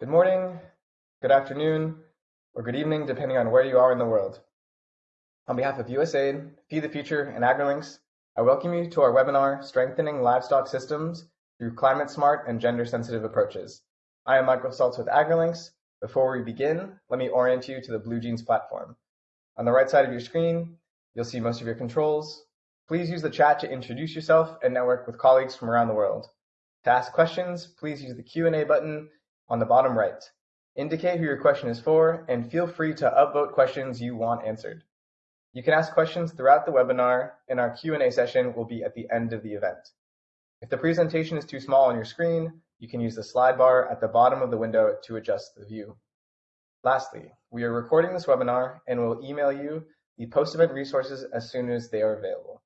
Good morning, good afternoon, or good evening, depending on where you are in the world. On behalf of USAID, Feed the Future, and AgriLinks, I welcome you to our webinar, Strengthening Livestock Systems Through Climate Smart and Gender Sensitive Approaches. I am Michael Saltz with AgriLinks. Before we begin, let me orient you to the BlueJeans platform. On the right side of your screen, you'll see most of your controls. Please use the chat to introduce yourself and network with colleagues from around the world. To ask questions, please use the Q&A button on the bottom right. Indicate who your question is for and feel free to upvote questions you want answered. You can ask questions throughout the webinar and our Q&A session will be at the end of the event. If the presentation is too small on your screen, you can use the slide bar at the bottom of the window to adjust the view. Lastly, we are recording this webinar and will email you the post-event resources as soon as they are available.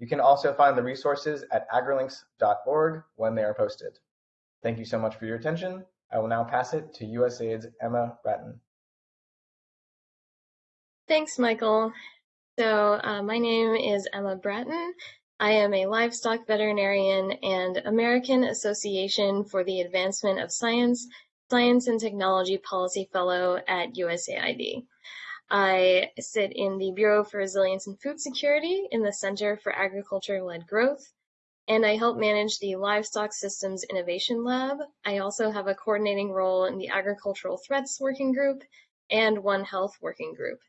You can also find the resources at agrilinks.org when they are posted. Thank you so much for your attention. I will now pass it to USAID's Emma Bratton. Thanks, Michael. So uh, my name is Emma Bratton. I am a livestock veterinarian and American Association for the Advancement of Science, Science and Technology Policy Fellow at USAID. I sit in the Bureau for Resilience and Food Security in the Center for Agriculture-Led Growth, and I help manage the Livestock Systems Innovation Lab. I also have a coordinating role in the Agricultural Threats Working Group and One Health Working Group,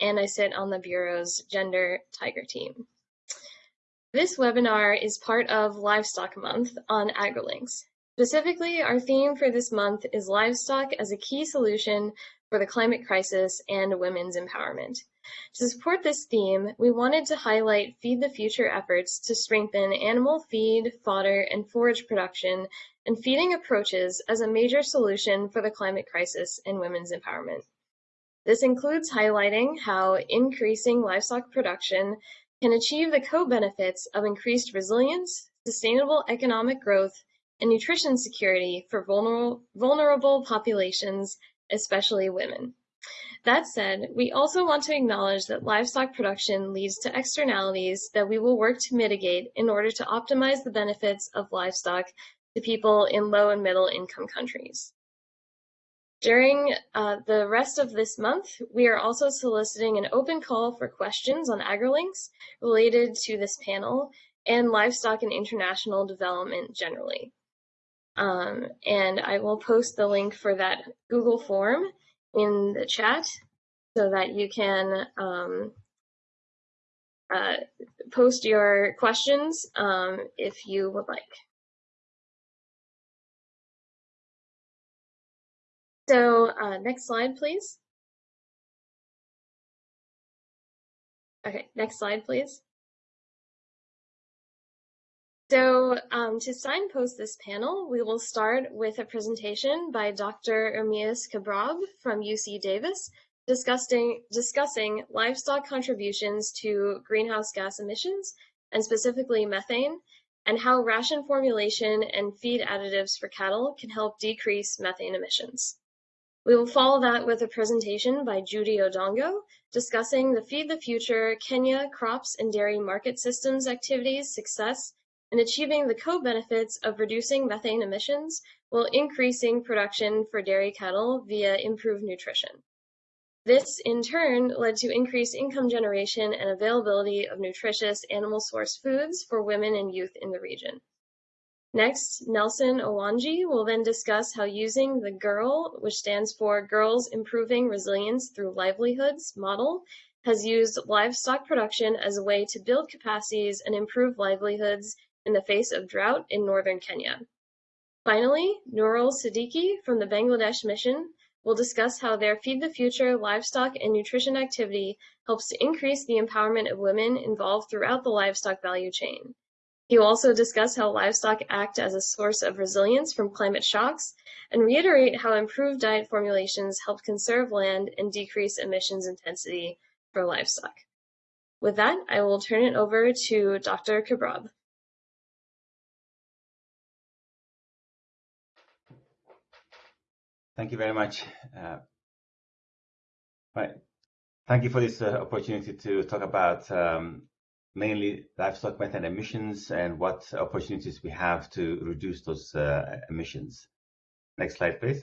and I sit on the Bureau's Gender Tiger team. This webinar is part of Livestock Month on AgriLinks. Specifically, our theme for this month is livestock as a key solution for the climate crisis and women's empowerment. To support this theme, we wanted to highlight Feed the Future efforts to strengthen animal feed, fodder, and forage production and feeding approaches as a major solution for the climate crisis and women's empowerment. This includes highlighting how increasing livestock production can achieve the co-benefits of increased resilience, sustainable economic growth, and nutrition security for vulnerable, vulnerable populations, especially women. That said, we also want to acknowledge that livestock production leads to externalities that we will work to mitigate in order to optimize the benefits of livestock to people in low and middle income countries. During uh, the rest of this month, we are also soliciting an open call for questions on AgriLinks related to this panel and livestock and international development generally. Um, and I will post the link for that Google form in the chat so that you can um, uh, post your questions um, if you would like. So uh, next slide, please. Okay, next slide, please. So um, to signpost this panel, we will start with a presentation by Dr. Ermias Kebreab from UC Davis discussing, discussing livestock contributions to greenhouse gas emissions, and specifically methane, and how ration formulation and feed additives for cattle can help decrease methane emissions. We will follow that with a presentation by Judy Odongo discussing the Feed the Future Kenya crops and dairy market systems activities success and achieving the co-benefits of reducing methane emissions while increasing production for dairy cattle via improved nutrition. This, in turn, led to increased income generation and availability of nutritious animal source foods for women and youth in the region. Next, Nelson Owanji will then discuss how using the GIRL, which stands for Girls Improving Resilience Through Livelihoods model, has used livestock production as a way to build capacities and improve livelihoods in the face of drought in northern Kenya. Finally, Nurul Siddiqui from the Bangladesh Mission will discuss how their Feed the Future livestock and nutrition activity helps to increase the empowerment of women involved throughout the livestock value chain. He will also discuss how livestock act as a source of resilience from climate shocks and reiterate how improved diet formulations help conserve land and decrease emissions intensity for livestock. With that, I will turn it over to Dr. Kebreab. Thank you very much. Uh, right. Thank you for this uh, opportunity to talk about um, mainly livestock methane emissions and what opportunities we have to reduce those uh, emissions. Next slide, please.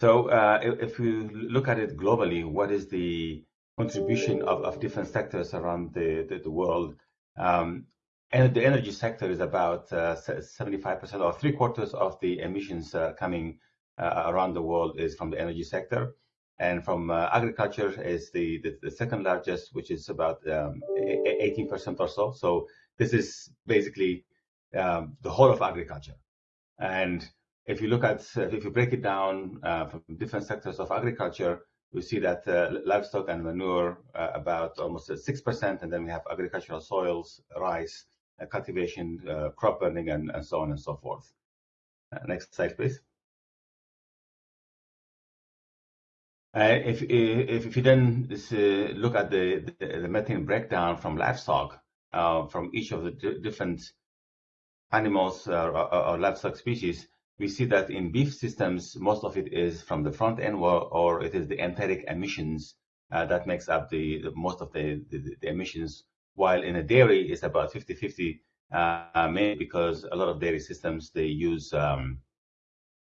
So, If we look at it globally, what is the contribution of different sectors around the world? Um, and the energy sector is about 75% uh, or three quarters of the emissions uh, coming uh, around the world is from the energy sector. And from agriculture is the, the, the, second largest, which is about 18% um, or so. So this is basically um, the whole of agriculture. And if you look at, if you break it down uh, from different sectors of agriculture, we see that uh, livestock and manure uh, about almost 6%, and then we have agricultural soils, rice, uh, cultivation, uh, crop burning, and, so on and so forth. Uh, next slide, please. if, you then look at the, methane breakdown from livestock, from each of the different animals or, livestock species, we see that in beef systems, most of it is from the front end or, or it is the enteric emissions uh, that makes up the, most of the, emissions while in a dairy it's about 50-50 uh, mainly because a lot of dairy systems they use um,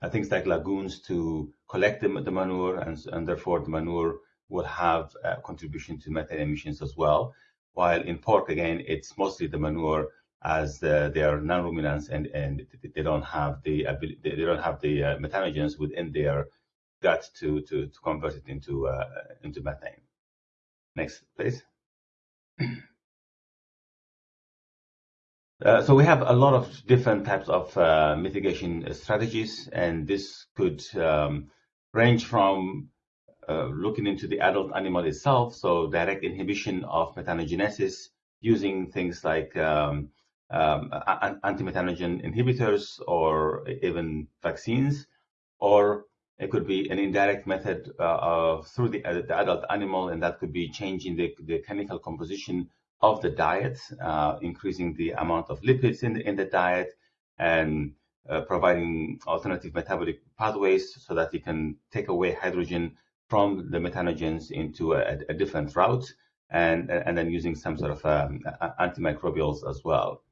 uh, things like lagoons to collect the, the manure and, and, therefore the manure will have a contribution to methane emissions as well while in pork again it's mostly the manure as they are non-ruminants and, and they don't have the ability, they don't have the uh, methanogens within their gut to, to, to convert it into, uh, into methane. Next, please. Uh, so we have a lot of different types of uh, mitigation strategies, and this could um, range from uh, looking into the adult animal itself, so direct inhibition of methanogenesis using things like um, um, anti-methanogen inhibitors or even vaccines, or it could be an indirect method through the, adult animal, and that could be changing the chemical composition of the diet, uh, increasing the amount of lipids in the, in the diet, and uh, providing alternative metabolic pathways so that you can take away hydrogen from the methanogens into a, a different route, and, and then using some sort of um, antimicrobials as well.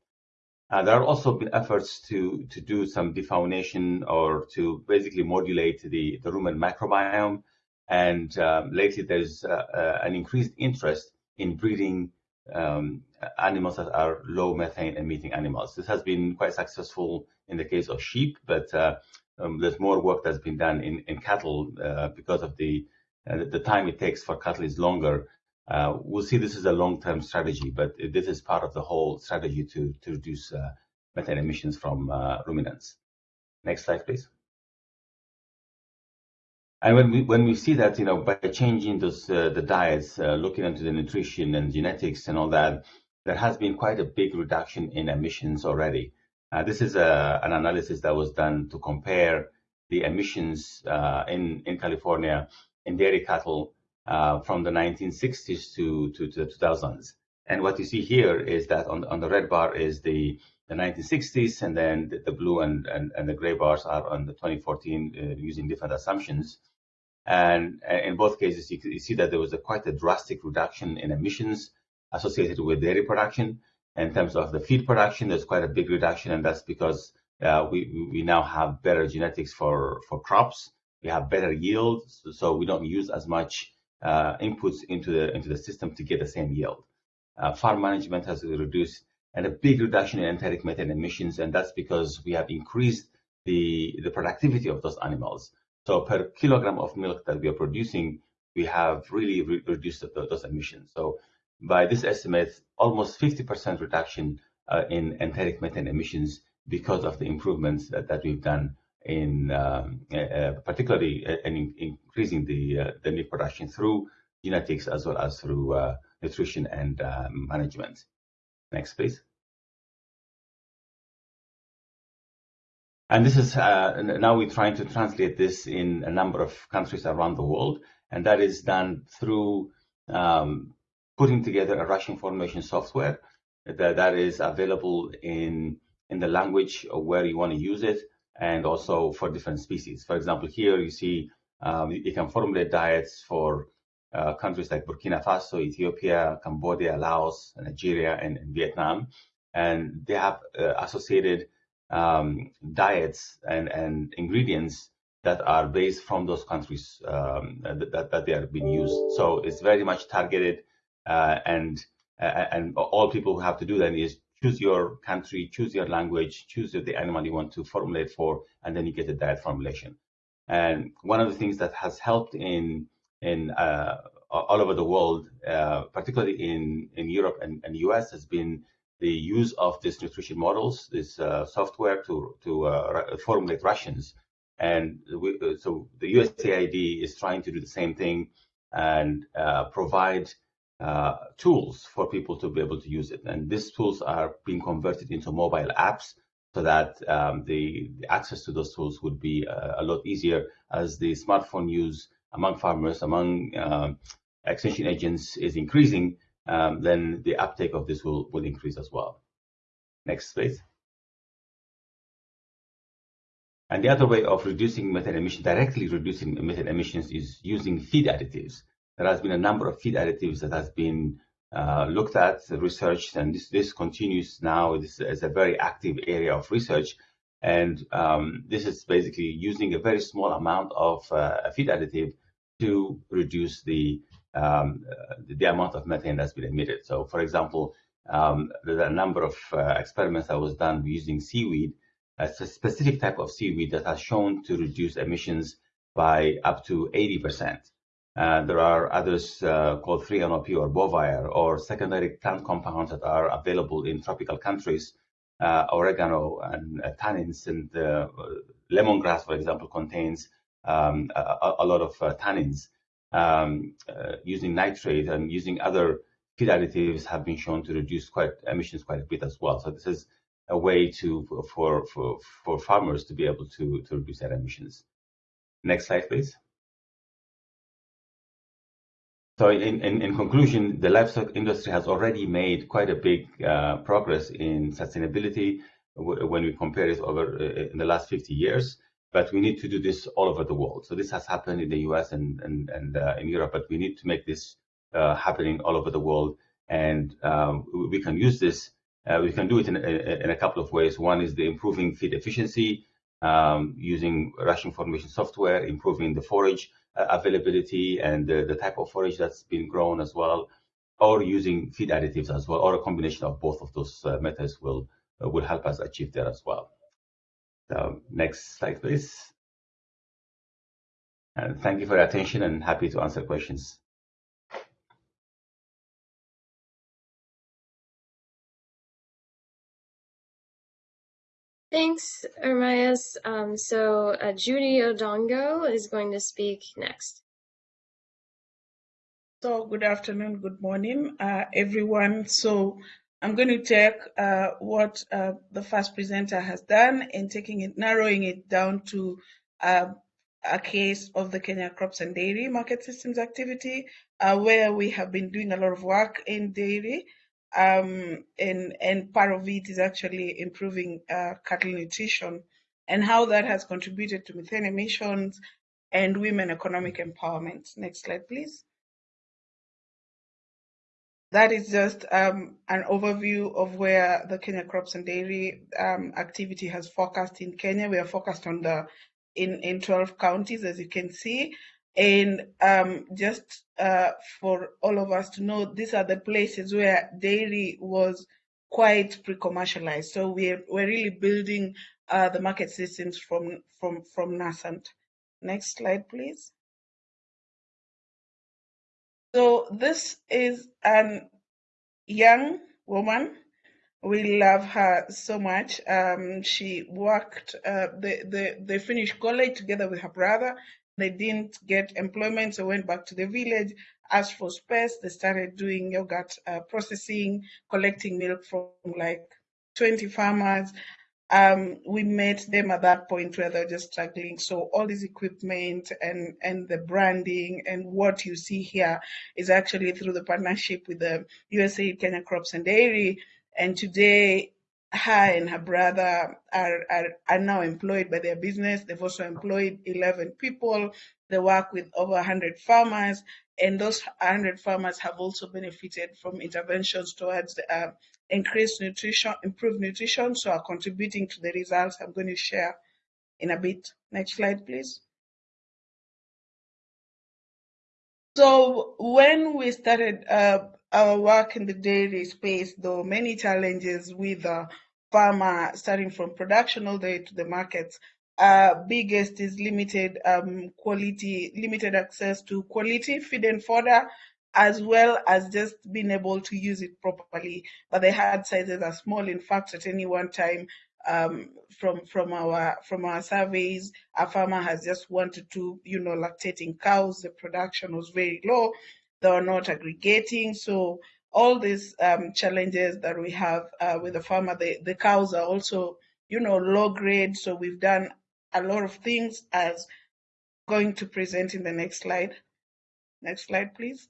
Uh, there have also been efforts to, to do some defaunation or to basically modulate the, the rumen microbiome. And um, lately, there's uh, uh, an increased interest in breeding um, animals that are low methane emitting animals. This has been quite successful in the case of sheep, but uh, um, there's more work that's been done in, in cattle uh, because of the uh, the time it takes for cattle is longer uh, we'll see this is a long-term strategy, but this is part of the whole strategy to, to reduce uh, methane emissions from uh, ruminants. Next slide, please. And when we when we see that, you know, by changing those uh, the diets, uh, looking into the nutrition and genetics and all that, there has been quite a big reduction in emissions already. Uh, this is a, an analysis that was done to compare the emissions in in California in dairy cattle uh, from the 1960s to, to, to, the 2000s. And what you see here is that on, on the red bar is the, the 1960s, and then the, the blue and, and, and, the gray bars are on the 2014 uh, using different assumptions. And in both cases, you, you see that there was a quite a drastic reduction in emissions associated with dairy production. In terms of the feed production, there's quite a big reduction, and that's because uh, we, we now have better genetics for, for crops. We have better yields, so we don't use as much uh, inputs into the into the system to get the same yield. Uh, farm management has reduced and a big reduction in enteric methane emissions, and that's because we have increased the the productivity of those animals. So per kilogram of milk that we are producing, we have really re reduced the, those emissions. So by this estimate, almost 50% reduction uh, in enteric methane emissions because of the improvements that, that we've done in um, uh, particularly uh, in, increasing the uh, the meat production through genetics as well as through uh, nutrition and uh, management. Next, please. And this is uh, now we're trying to translate this in a number of countries around the world, and that is done through um, putting together a ration formulation software that, that is available in in the language where you want to use it and also for different species. For example, here you see um, you can formulate diets for uh, countries like Burkina Faso, Ethiopia, Cambodia, Laos, Nigeria, and, and Vietnam. And they have uh, associated um, diets and, and ingredients that are based from those countries um, that, that they are being used. So it's very much targeted, uh, and uh, and all people who have to do then is choose your country, choose your language, choose the animal you want to formulate for, and then you get a diet formulation. And one of the things that has helped in in uh, all over the world, uh, particularly in in Europe and, and US, has been the use of these nutrition models, this uh, software to to uh, formulate rations. And we, uh, so the USAID is trying to do the same thing and uh, provide uh, tools for people to be able to use it. And these tools are being converted into mobile apps so that um, the, the, access to those tools would be a lot easier as the smartphone use among farmers, among um, extension agents is increasing, then the uptake of this will, will increase as well. Next, please. And the other way of reducing methane emissions, directly reducing methane emissions, is using feed additives. There has been a number of feed additives that has been uh, looked at, researched, and this, this continues now. This is a very active area of research. And um, this is basically using a very small amount of uh, a feed additive to reduce the um, the amount of methane that's been emitted. So, for example, um, there's a number of uh, experiments that was done using seaweed a specific type of seaweed that has shown to reduce emissions by up to 80%. Uh, there are others uh, called 3-NOP or Bovaer or secondary plant compounds that are available in tropical countries, uh, oregano and uh, tannins and uh, lemongrass, for example, contains um, a, a, lot of tannins. Um, using nitrate and using other feed additives have been shown to reduce quite emissions quite a bit as well. So this is a way to for for for farmers to be able to to reduce their emissions. Next slide, please. So in, in, in, conclusion, the livestock industry has already made quite a big uh, progress in sustainability when we compare it over uh, in the last 50 years. But we need to do this all over the world. So this has happened in the US and, and, and uh, in Europe, but we need to make this uh, happening all over the world. And um, we can use this uh, we can do it in, in, a couple of ways. One is the improving feed efficiency um, using ration formulation software, improving the forage uh, availability and the, the, type of forage that's been grown as well, or using feed additives as well, or a combination of both of those uh, methods will uh, will help us achieve that as well. So next slide, please. And thank you for your attention and happy to answer questions. Thanks, Ermias. Um, so uh, Judy Odongo is going to speak next. So good afternoon, good morning, uh, everyone. So I'm going to take uh, what uh, the first presenter has done and taking it, narrowing it down to uh, a case of the Kenya Crops and Dairy Market Systems activity, uh, where we have been doing a lot of work in dairy um, and and part of it is actually improving uh, cattle nutrition and how that has contributed to methane emissions and women economic empowerment. Next slide, please. That is just um, an overview of where the Kenya crops and dairy um, activity has focused in Kenya. We are focused on the in, in 12 counties, as you can see. And um, just uh, for all of us to know, these are the places where dairy was quite pre-commercialized. So we're we're really building uh, the market systems from from from nascent. Next slide, please. So this is an young woman. We love her so much. Um, she worked, uh, they, they, they finished college together with her brother they didn't get employment, so went back to the village, asked for space. They started doing yogurt uh, processing, collecting milk from like 20 farmers. Um, we met them at that point where they're just struggling. So all this equipment and, and the branding and what you see here is actually through the partnership with the USA Kenya Crops and Dairy. And today her and her brother are, are, are now employed by their business. They've also employed 11 people. They work with over 100 farmers, and those 100 farmers have also benefited from interventions towards uh, increase nutrition, improve nutrition, so are contributing to the results I'm going to share in a bit. Next slide, please. So when we started uh, our work in the dairy space, there many challenges with the farmer, starting from production all the way to the markets. Uh, biggest is limited um, quality, limited access to quality feed and fodder, as well as just being able to use it properly. But the herd sizes are small. In fact, at any one time, um, from from our from our surveys, a farmer has just wanted to, you know, lactating cows. The production was very low. They were not aggregating. So all these um, challenges that we have uh, with the farmer, the, the cows are also, you know, low grade. So we've done a lot of things as going to present in the next slide. Next slide, please.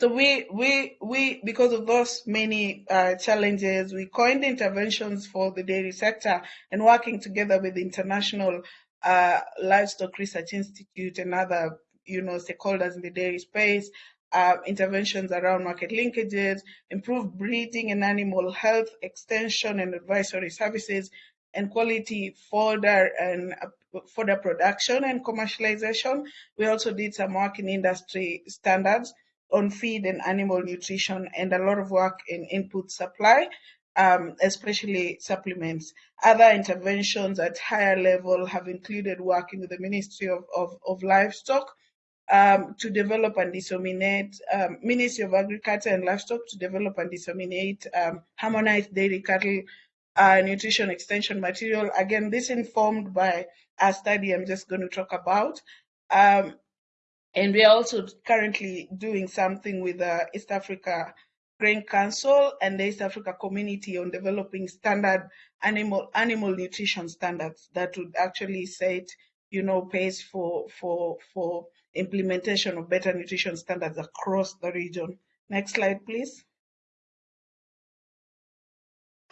So we, we, we, because of those many uh, challenges, we coined interventions for the dairy sector and working together with the International uh, Livestock Research Institute and other, you know, stakeholders in the dairy space, uh, interventions around market linkages, improved breeding and animal health, extension and advisory services, and quality fodder and uh, fodder production and commercialization. We also did some work in industry standards on feed and animal nutrition and a lot of work in input supply, um, especially supplements. Other interventions at higher level have included working with the Ministry of, of, of Livestock um, to develop and disseminate, um, Ministry of Agriculture and Livestock to develop and disseminate um, harmonized dairy cattle uh, nutrition extension material. Again, this informed by a study I'm just going to talk about. Um, and we are also currently doing something with the East Africa Grain Council and the East Africa community on developing standard animal animal nutrition standards that would actually set, you know, pace for for for implementation of better nutrition standards across the region. Next slide, please.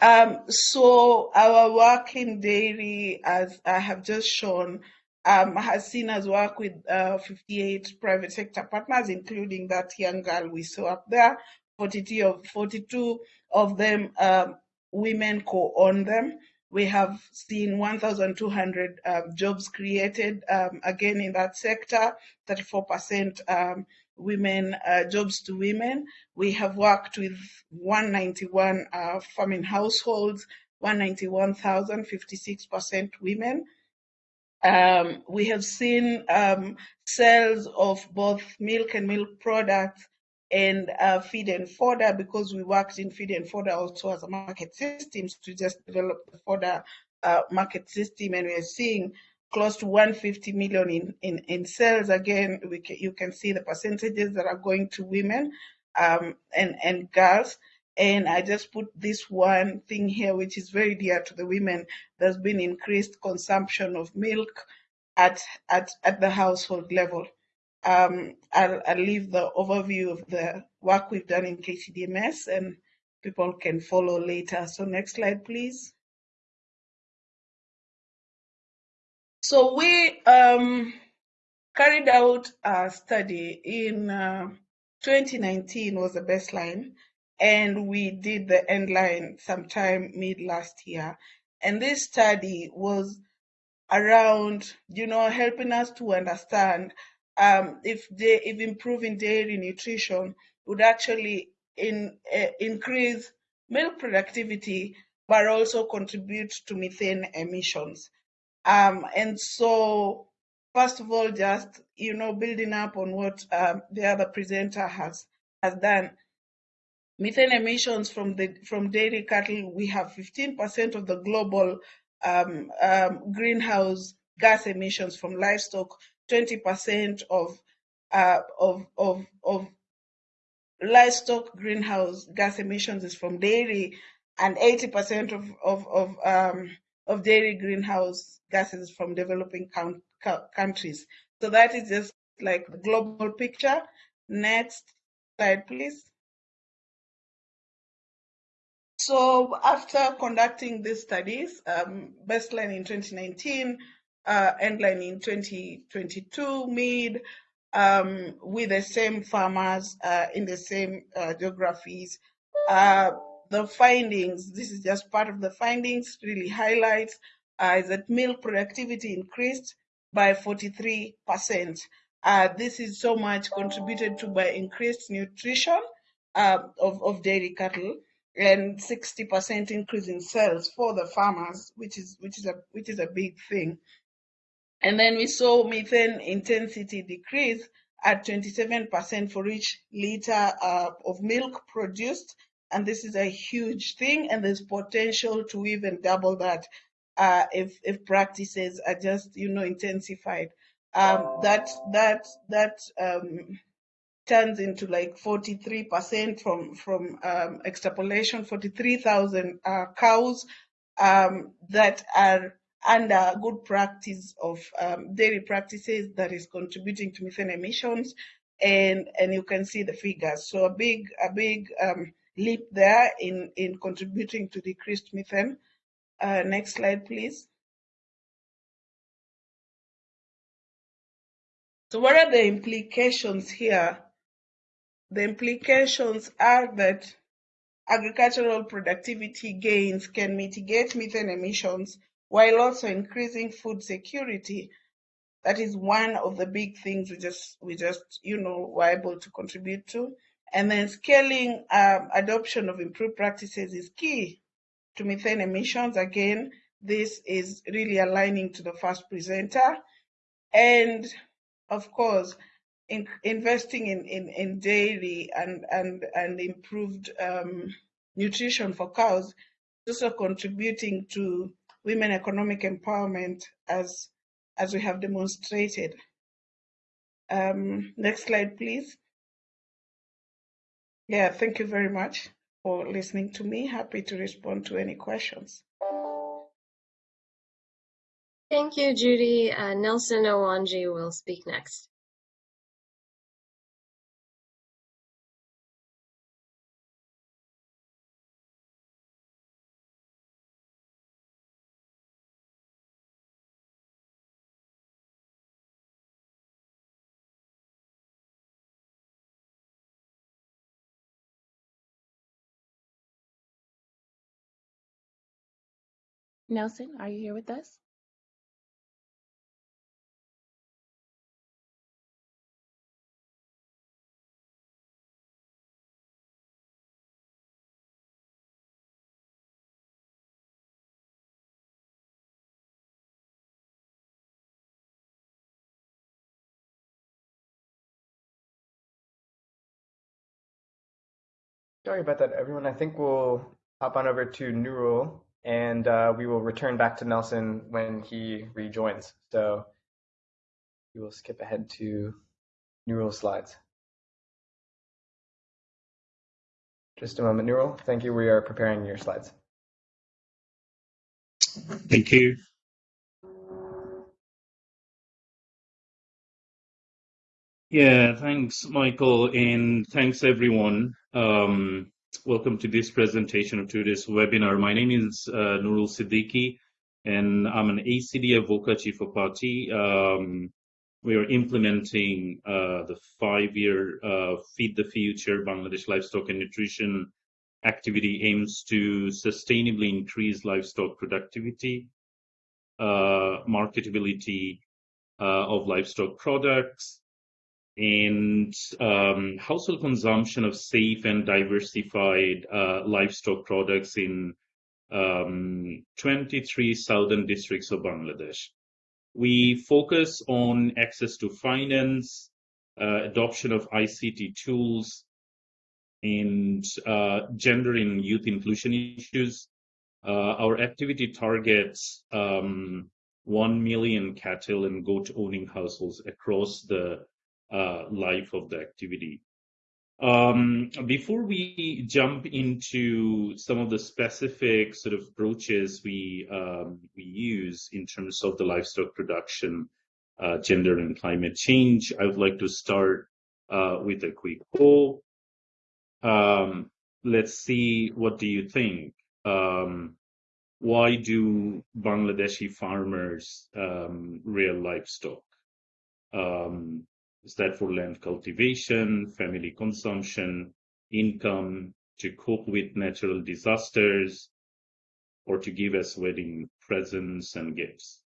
Um, so our work in dairy, as I have just shown, um, has seen us work with uh, 58 private sector partners, including that young girl we saw up there. 42 of, 42 of them um, women co-own them. We have seen 1,200 um, jobs created, um, again in that sector, 34% um, women, uh, jobs to women. We have worked with 191 uh, farming households, 191,000, 56% women. Um, we have seen um, sales of both milk and milk products and uh, feed and fodder because we worked in feed and fodder also as a market systems to just develop the fodder uh, market system and we are seeing close to 150 million in, in, in sales. Again, we you can see the percentages that are going to women um, and, and girls. And I just put this one thing here, which is very dear to the women. There's been increased consumption of milk at, at, at the household level. Um, I'll, I'll leave the overview of the work we've done in KCDMS and people can follow later. So next slide, please. So we um, carried out a study in uh, 2019 was the baseline, and we did the end line sometime mid last year. And this study was around, you know, helping us to understand um, if they, if improving dairy nutrition would actually in, uh, increase milk productivity, but also contribute to methane emissions. Um, and so, first of all, just you know, building up on what um, the other presenter has has done. Methane emissions from the from dairy cattle, we have 15% of the global um, um, greenhouse gas emissions from livestock, 20% of uh, of of of livestock greenhouse gas emissions is from dairy, and 80% of of of um, of dairy greenhouse gases from developing count, countries. So that is just like the global picture. Next slide, please. So after conducting these studies, um, baseline in 2019, uh, endline in 2022, mid, um, with the same farmers uh, in the same uh, geographies, uh, the findings, this is just part of the findings, really highlights uh, is that milk productivity increased by 43%. Uh, this is so much contributed to by increased nutrition of, of dairy cattle and 60% increase in sales for the farmers, which is which is a which is a big thing. And then we saw methane intensity decrease at 27% for each liter uh, of milk produced. And this is a huge thing, and there's potential to even double that uh, if if practices are just you know intensified. Um, that that that um, turns into like 43% from from um, extrapolation, 43,000 uh, cows um, that are under good practice of um, dairy practices that is contributing to methane emissions, and and you can see the figures. So a big a big um, leap there in in contributing to decreased methane. Uh, next slide, please. So what are the implications here? The implications are that agricultural productivity gains can mitigate methane emissions while also increasing food security. That is one of the big things we just we just you know were able to contribute to. And then scaling um, adoption of improved practices is key to methane emissions. Again, this is really aligning to the first presenter. And of course, in, investing in, in, in dairy and, and, and improved um, nutrition for cows is also contributing to women economic empowerment as, as we have demonstrated. Um, next slide, please. Yeah, thank you very much for listening to me. Happy to respond to any questions. Thank you, Judy. Uh, Nelson Owanji will speak next. Nelson, are you here with us? Sorry about that, everyone. I think we'll hop on over to Nurul and uh, we will return back to Nelson when he rejoins. So we will skip ahead to Nurul slides. Just a moment, Nurul. Thank you. We are preparing your slides. Thank you. Yeah, thanks, Michael, and thanks everyone. Um, welcome to this presentation of today's webinar. My name is uh, Nurul Siddiqui, and I'm an ACDI/VOCA Chief of Party. Um, we are implementing uh, the five-year uh, Feed the Future Bangladesh Livestock and Nutrition activity aims to sustainably increase livestock productivity, uh, marketability uh, of livestock products, and um, household consumption of safe and diversified uh, livestock products in um, 23 southern districts of Bangladesh. We focus on access to finance, uh, adoption of ICT tools, and uh, gender and youth inclusion issues. Uh, our activity targets um, 1 million cattle and goat owning households across the life of the activity. Um, before we jump into some of the specific sort of approaches we um, we use in terms of the livestock production, uh, gender and climate change, I would like to start uh, with a quick poll. Um, let's see, what do you think? Um, why do Bangladeshi farmers um, rear livestock? that for land cultivation, family consumption, income, to cope with natural disasters, or to give as wedding presents and gifts.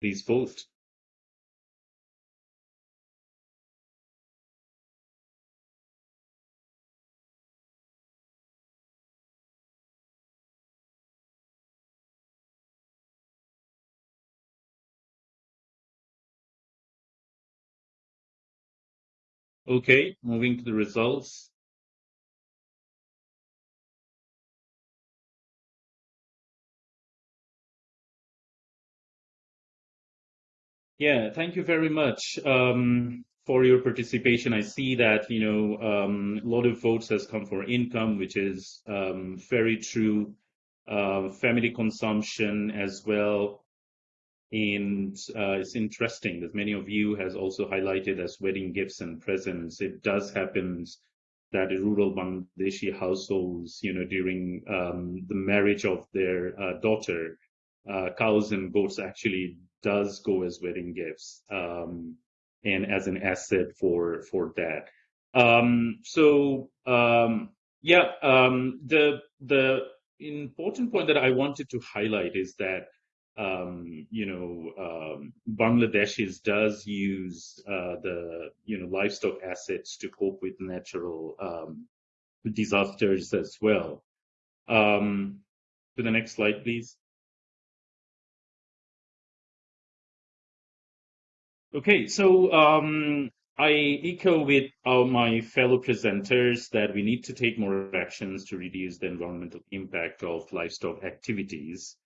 Please vote. Okay, moving to the results. Yeah, thank you very much um, for your participation. I see that you know um, a lot of votes has come for income, which is um, very true. Uh, family consumption as well, and uh, it's interesting that many of you has also highlighted as wedding gifts and presents. It does happen that rural Bangladeshi households, you know, during um, the marriage of their uh, daughter, uh, cows and goats actually does go as wedding gifts um, and as an asset for for that. Um, so um, yeah, um, the the important point that I wanted to highlight is that um, you know um, Bangladeshis does use uh, the you know livestock assets to cope with natural disasters as well. to the next slide, please. Okay, so um, I echo with my fellow presenters that we need to take more actions to reduce the environmental impact of livestock activities.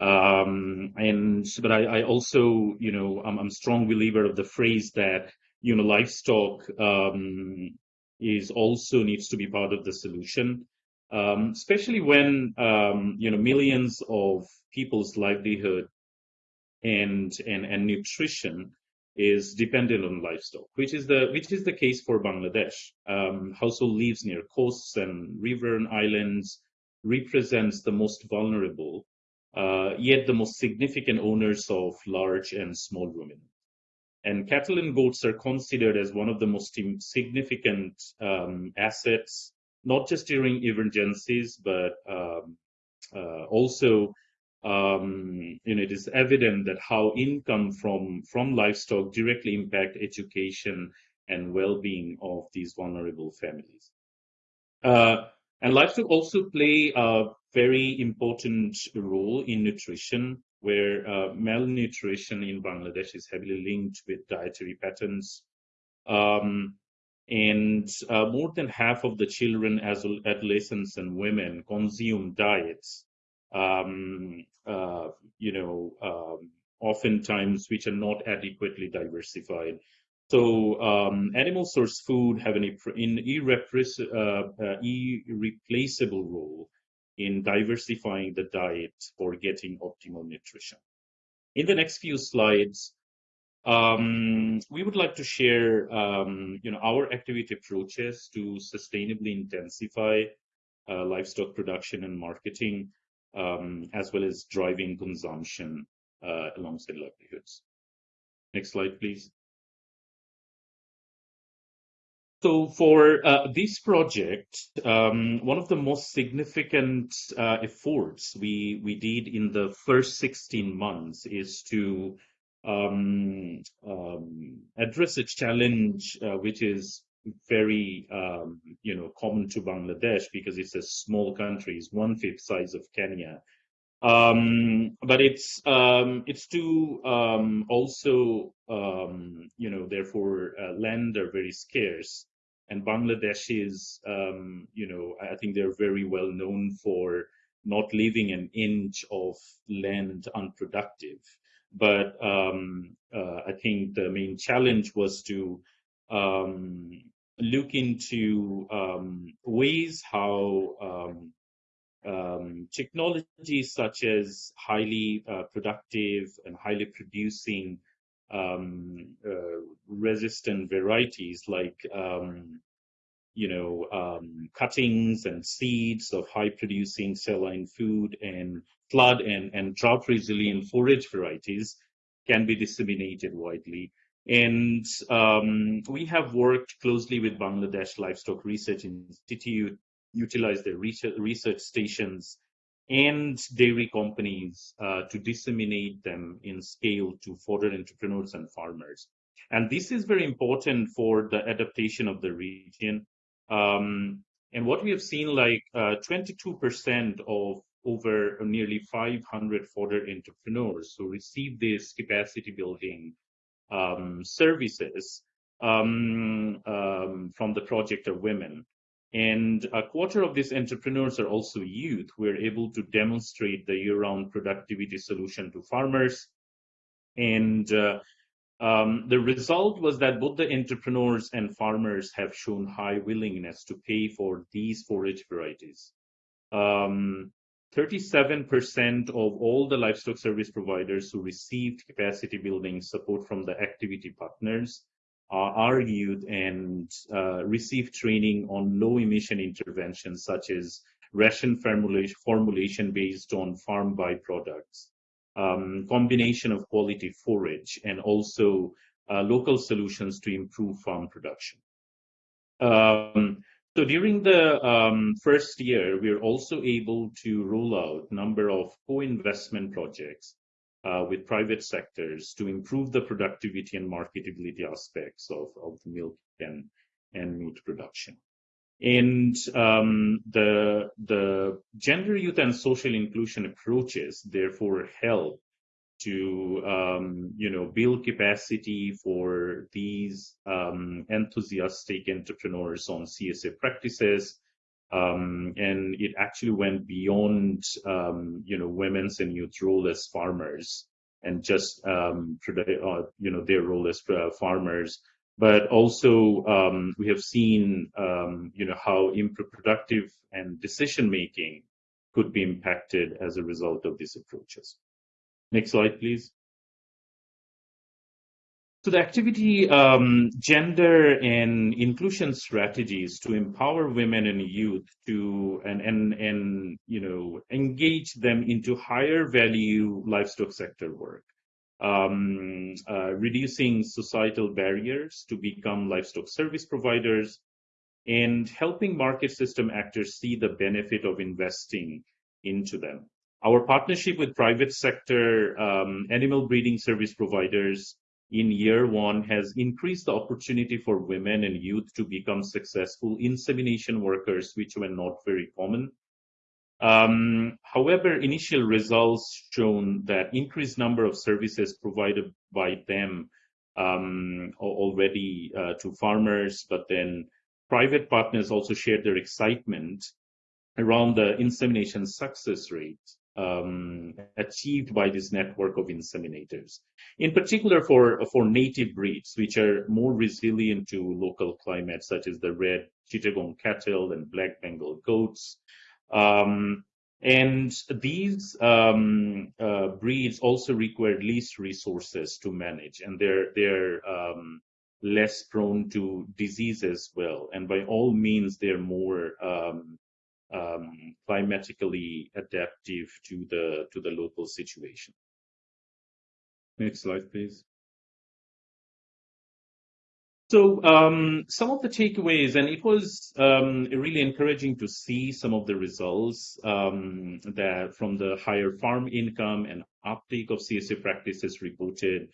Um, and but I, I, also, you know, I'm, I'm strong believer of the phrase that you know livestock um, is also needs to be part of the solution, um, especially when um, you know millions of people's livelihood and and and nutrition is dependent on livestock, which is the which is the case for Bangladesh. Um, household lives near coasts and river and islands represents the most vulnerable, uh, yet the most significant owners of large and small ruminants. And cattle and goats are considered as one of the most significant um, assets, not just during emergencies, but um, uh, also um, you know, it is evident that how income from from livestock directly impact education and well-being of these vulnerable families. Uh, and livestock also play a very important role in nutrition, where uh, malnutrition in Bangladesh is heavily linked with dietary patterns. Um, and uh, more than half of the children, as adolescents and women, consume diets um, uh, you know, um, oftentimes which are not adequately diversified. So um, animal source food have an uh, uh, irreplaceable role in diversifying the diet for getting optimal nutrition. In the next few slides, um, we would like to share, um, you know, our activity approaches to sustainably intensify uh, livestock production and marketing um, as well as driving consumption uh, alongside livelihoods. Next slide, please. So for uh, this project, um, one of the most significant uh, efforts we, we did in the first 16 months is to um, um, address a challenge uh, which is very um, you know common to Bangladesh because it's a small country, it's one fifth size of Kenya. Um, but it's um, it's to also you know therefore uh, land are very scarce, and Bangladesh is um, you know I think they're very well known for not leaving an inch of land unproductive. But um, uh, I think the main challenge was to um, look into um, ways how um, um, technologies such as highly uh, productive and highly producing um, uh, resistant varieties like um, you know um, cuttings and seeds of high producing saline food and flood and, and drought resilient forage varieties can be disseminated widely. And um, we have worked closely with Bangladesh Livestock Research Institute, utilized their research, research stations, and dairy companies uh, to disseminate them in scale to fodder entrepreneurs and farmers. And this is very important for the adaptation of the region. Um, and what we have seen, like 22% uh, of over nearly 500 fodder entrepreneurs who receive this capacity building um, services um, um, from the project are women. And a quarter of these entrepreneurs are also youth We're able to demonstrate the year-round productivity solution to farmers. And uh, um, the result was that both the entrepreneurs and farmers have shown high willingness to pay for these forage varieties. 37% um, of all the livestock service providers who received capacity building support from the activity partners youth and uh, receive training on low emission interventions such as ration formulation, formulation based on farm byproducts, um, combination of quality forage, and also uh, local solutions to improve farm production. Um, so during the um, first year, we are also able to roll out a number of co-investment projects with private sectors to improve the productivity and marketability aspects of, of the milk and, and meat production. And um, the, the gender, youth, and social inclusion approaches therefore help to um, you know build capacity for these um, enthusiastic entrepreneurs on CSA practices um, and it actually went beyond, um, you know, women's and youth role as farmers and just, um, uh, you know, their role as uh, farmers. But also, um, we have seen, um, you know, how productive and decision making could be impacted as a result of these approaches. Next slide, please. So the activity um, gender and inclusion strategies to empower women and youth to and and and you know engage them into higher value livestock sector work, um, uh, reducing societal barriers to become livestock service providers, and helping market system actors see the benefit of investing into them. Our partnership with private sector um, animal breeding service providers in year one has increased the opportunity for women and youth to become successful insemination workers, which were not very common. Um, however, initial results shown that increased number of services provided by them um, already uh, to farmers, but then private partners also shared their excitement around the insemination success rate um, achieved by this network of inseminators. In particular for, for native breeds, which are more resilient to local climates, such as the red Chittagong cattle and black Bengal goats. Um, and these um, uh, breeds also require least resources to manage, and they're they're um, less prone to disease as well. And by all means, they're more um, um, climatically adaptive to the to the local situation. Next slide, please. So um, some of the takeaways, and it was um, really encouraging to see some of the results um, that from the higher farm income and uptake of CSA practices reported.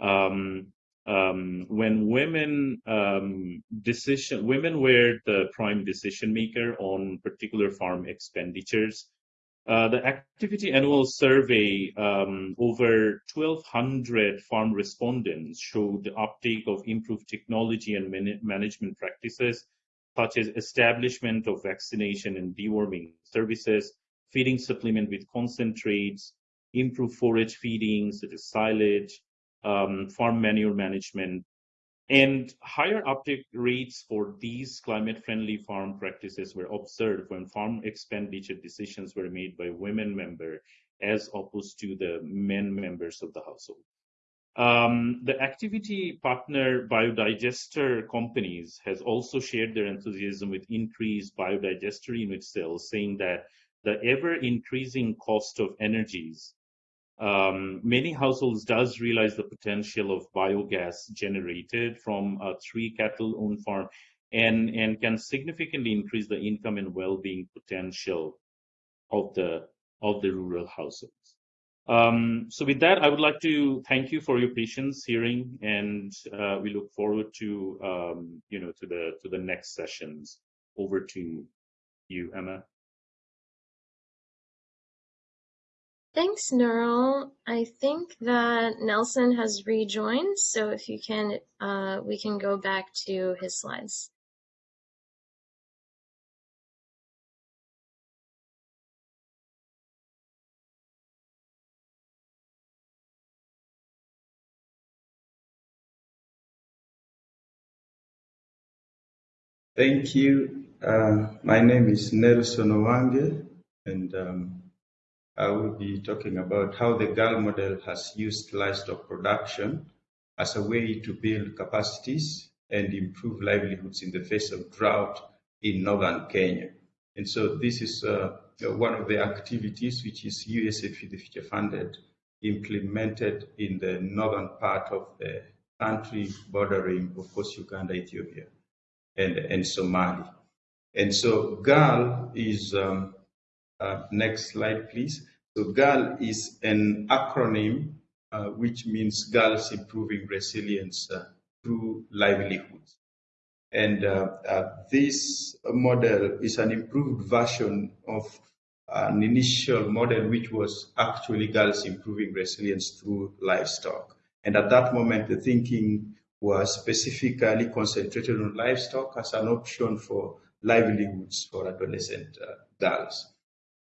Um, um, when women um, decision women were the prime decision maker on particular farm expenditures. Uh, the activity annual survey, um, over 1,200 farm respondents showed the uptake of improved technology and man management practices, such as establishment of vaccination and deworming services, feeding supplement with concentrates, improved forage feeding, such as silage, um, farm manure management, and higher uptake rates for these climate-friendly farm practices were observed when farm expenditure decisions were made by women members as opposed to the men members of the household. Um, the activity partner biodigester companies has also shared their enthusiasm with increased biodigester unit sales, saying that the ever increasing cost of energies um, many households does realize the potential of biogas generated from a three cattle owned farm and, and can significantly increase the income and well-being potential of the of the rural households. Um, so with that, I would like to thank you for your patience hearing, and uh, we look forward to um, you know to the to the next sessions. Over to you, Emma. Thanks, Nurul. I think that Nelson has rejoined, so if you can, uh, we can go back to his slides. Thank you. Uh, my name is Nelson Owange, and um, I will be talking about how the GAL model has used livestock production as a way to build capacities and improve livelihoods in the face of drought in northern Kenya. And so this is uh, one of the activities which is USAID Feed the Future funded, implemented in the northern part of the country bordering, of course, Uganda, Ethiopia and, and Somali. And so GAL is, um, uh, next slide please. So GAL is an acronym uh, which means Girls Improving Resilience uh, through Livelihoods. And uh, uh, this model is an improved version of an initial model which was actually Girls Improving Resilience through Livestock. And at that moment, the thinking was specifically concentrated on livestock as an option for livelihoods for adolescent uh, girls.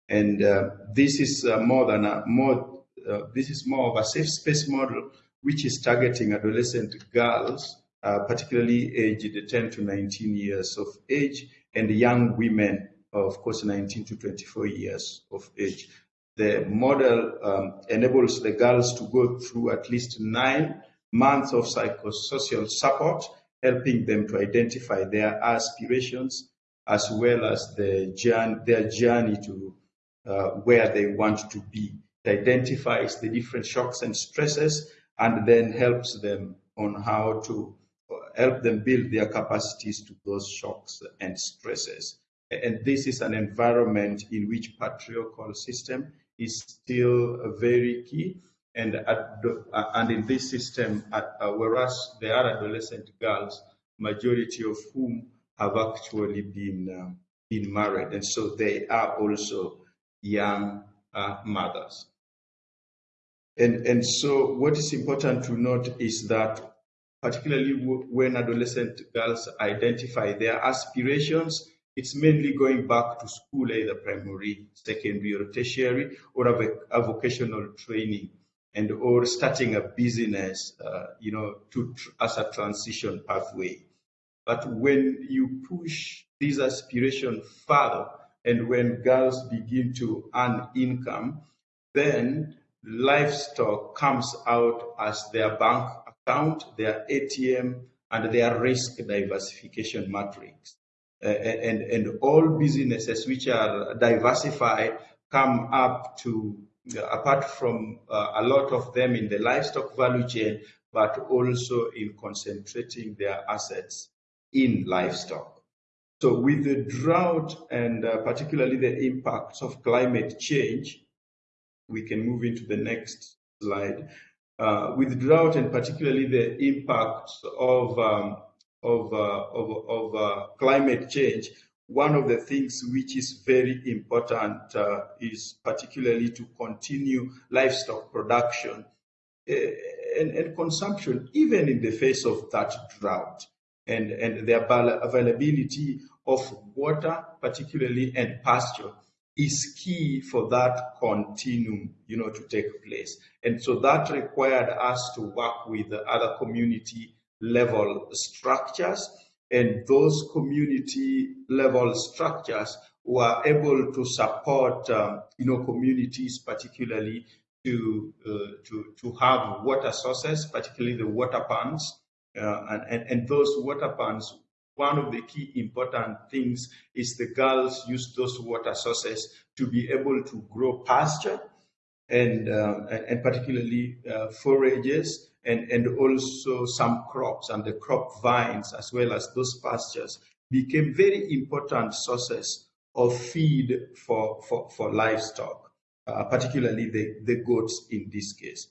And uh, this is uh, more than a more uh, this is more of a safe space model which is targeting adolescent girls, particularly aged 10 to 19 years of age, and young women, of course, 19 to 24 years of age. The model um, enables the girls to go through at least nine months of psychosocial support, helping them to identify their aspirations as well as the journey, their journey to uh, where they want to be. It identifies the different shocks and stresses and then helps them on how to uh, help them build their capacities to those shocks and stresses. And this is an environment in which patriarchal system is still very key and at uh, and in this system, uh, whereas there are adolescent girls, majority of whom have actually been uh, been married, and so they are also young uh, mothers. And and so what is important to note is that particularly when adolescent girls identify their aspirations, it's mainly going back to school, either primary, secondary, or tertiary, or a, a vocational training and or starting a business, uh, you know, to as a transition pathway. But when you push this aspiration further, and when girls begin to earn income, then livestock comes out as their bank account, their ATM, and their risk diversification matrix. Uh, and, and all businesses which are diversified come up to apart from uh, a lot of them in the livestock value chain, but also in concentrating their assets in livestock. So with the drought and uh, particularly the impacts of climate change, we can move into the next slide. Uh, with drought and particularly the impacts of, um, of, uh, of, of uh, climate change, one of the things which is very important uh, is particularly to continue livestock production uh, and, and, consumption, even in the face of that drought and, and the availability of water, particularly and pasture, is key for that continuum, you know, to take place. And so that required us to work with other community level structures and those community level structures were able to support um, you know communities particularly to uh, to to have water sources particularly the water ponds uh, and, and and those water ponds one of the key important things is the girls use those water sources to be able to grow pasture and uh, and, and, particularly uh, forages and, and also some crops and the crop vines as well as those pastures became very important sources of feed for, for, for livestock. uh, particularly the, the goats in this case.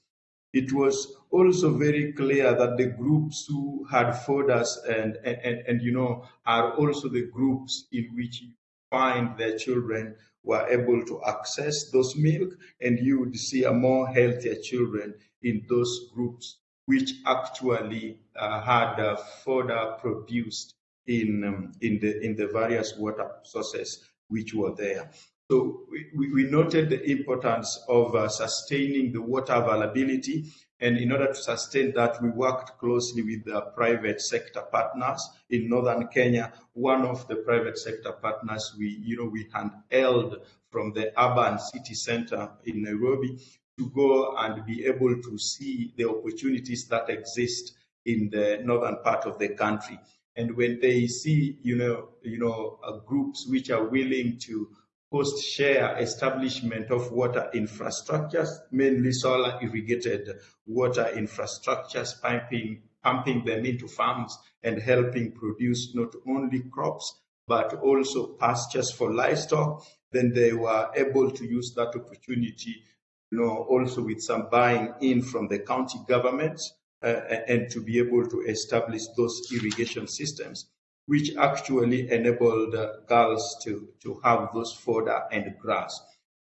It was also very clear that the groups who had fodders and, and, and, you know, are also the groups in which you find their children were able to access those milk and you would see a more healthier children in those groups which actually uh, had uh, fodder produced in, um, in, the, in the various water sources which were there. So we, we noted the importance of uh, sustaining the water availability. And in order to sustain that, we worked closely with the private sector partners in northern Kenya. One of the private sector partners, we, you know, we handheld from the urban city center in Nairobi to go and be able to see the opportunities that exist in the northern part of the country. And when they see, you know, you know, uh, groups which are willing to cost share establishment of water infrastructures, mainly solar irrigated water infrastructures, pumping, pumping them into farms and helping produce not only crops, but also pastures for livestock. Then they were able to use that opportunity, you know, also with some buying in from the county governments uh, and to be able to establish those irrigation systems which actually enabled girls to, to have those fodder and grass.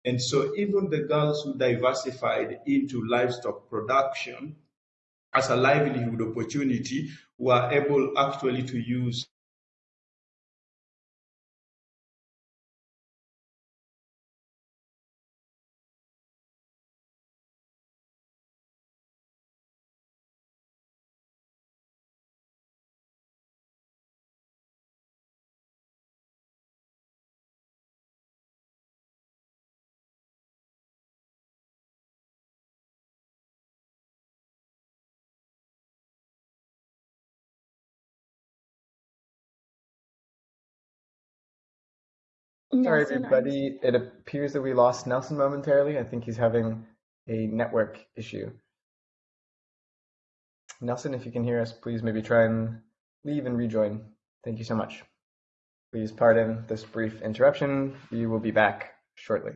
And so even the girls who diversified into livestock production as a livelihood opportunity were able actually to use Sorry, Nelson, are you- everybody. It appears that we lost Nelson momentarily. I think he's having a network issue. Nelson, if you can hear us, please maybe try and leave and rejoin. Thank you so much. Please pardon this brief interruption. We will be back shortly.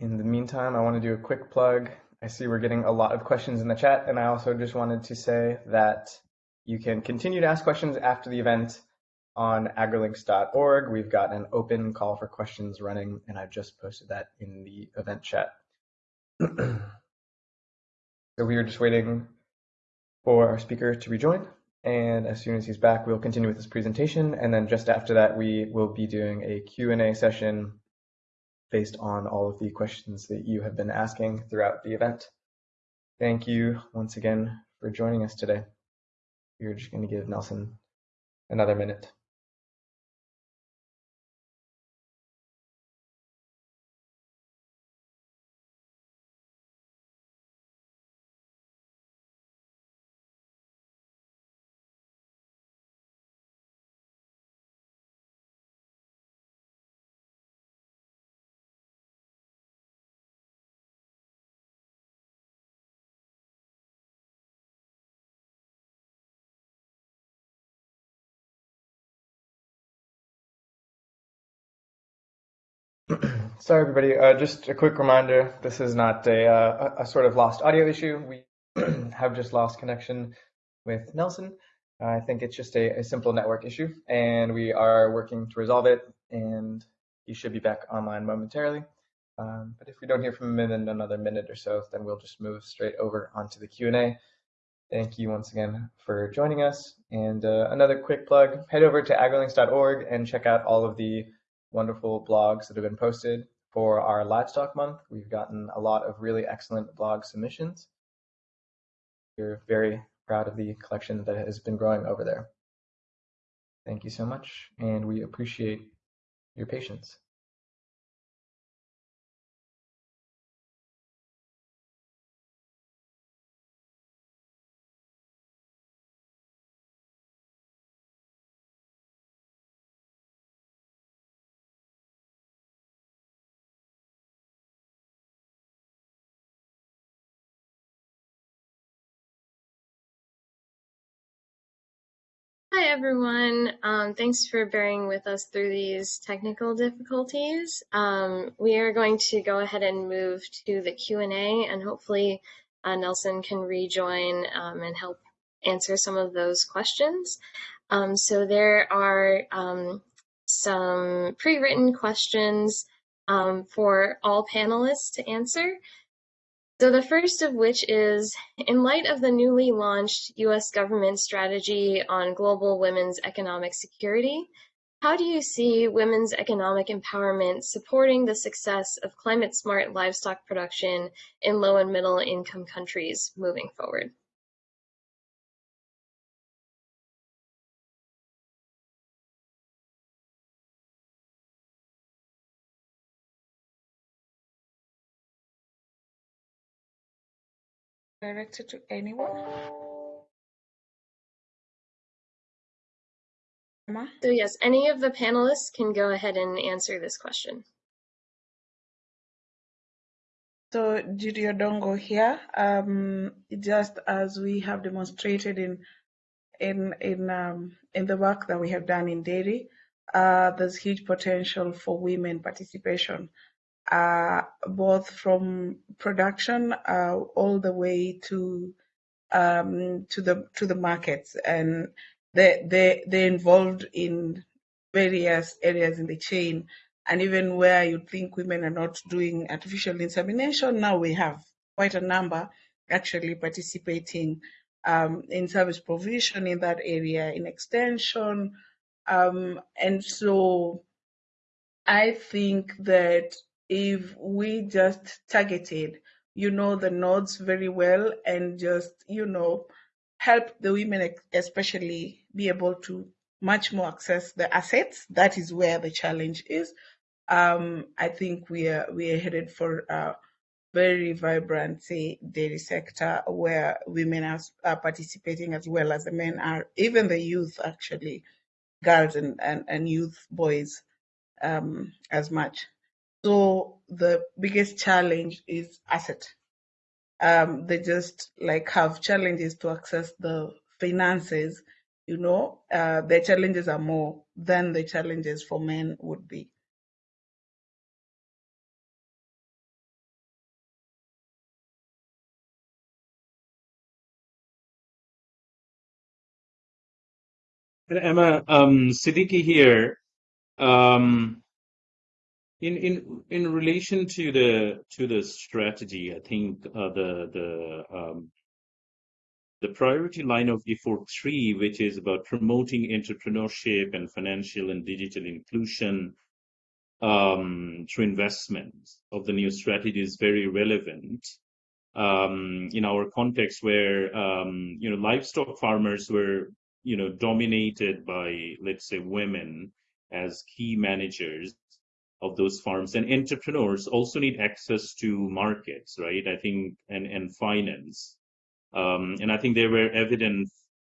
In the meantime, I want to do a quick plug. I see we're getting a lot of questions in the chat, and I also just wanted to say that you can continue to ask questions after the event on agrilinks.org. We've got an open call for questions running, and I've just posted that in the event chat. so we are just waiting for our speaker to rejoin, and as soon as he's back, we'll continue with this presentation, and then just after that, we will be doing a Q&A session based on all of the questions that you have been asking throughout the event. Thank you once again for joining us today. We're just going to give Nelson another minute. Sorry, everybody. Uh, just a quick reminder, this is not a, uh, a sort of lost audio issue. We have just lost connection with Nelson. I think it's just a, a, simple network issue, and we are working to resolve it, and he should be back online momentarily. Um, but if we don't hear from him in another minute or so, then we'll just move straight over onto the Q&A. Thank you once again for joining us. And uh, another quick plug, head over to agrilinks.org and check out all of the wonderful blogs that have been posted for our livestock month. We've gotten a lot of really excellent blog submissions. We're very proud of the collection that has been growing over there. Thank you so much, and we appreciate your patience. Everyone. Um, thanks for bearing with us through these technical difficulties. Um, we are going to go ahead and move to the Q&A, and hopefully uh, Nelson can rejoin um, and help answer some of those questions. Um, so there are um, some pre-written questions um, for all panelists to answer. So the first of which is, in light of the newly launched US government strategy on global women's economic security, how do you see women's economic empowerment supporting the success of climate smart livestock production in low and middle income countries moving forward? Directed to anyone? So yes, any of the panelists can go ahead and answer this question. So Judy Odongo here. Um, just as we have demonstrated in in in um, in the work that we have done in dairy, uh, there's huge potential for women participation, both from production uh, all the way to um, to the to the markets, and they they they're involved in various areas in the chain and even where you think women are not doing artificial insemination, now we have quite a number actually participating um, in service provision in that area, in extension. Um, and so I think that if we just targeted, you know, the nodes very well and just, you know, help the women especially be able to much more access the assets, that is where the challenge is um, I think we are we are headed for a very vibrant, say, dairy sector where women are, are participating as well as the men are, even the youth actually, girls and, and, and youth boys um, as much. So the biggest challenge is asset. Um, they just like have challenges to access the finances. You know, uh, their challenges are more than the challenges for men would be. Emma, um, Siddiqui here. Um, in in in relation to the to the strategy, I think uh, the the um, the priority line of effort three, which is about promoting entrepreneurship and financial and digital inclusion um, through investments of the new strategy, is very relevant um, in our context, where you know livestock farmers were you know, dominated by, let's say, women as key managers of those farms and entrepreneurs also need access to markets, right? I think, and, and finance. Um, and I think they were evident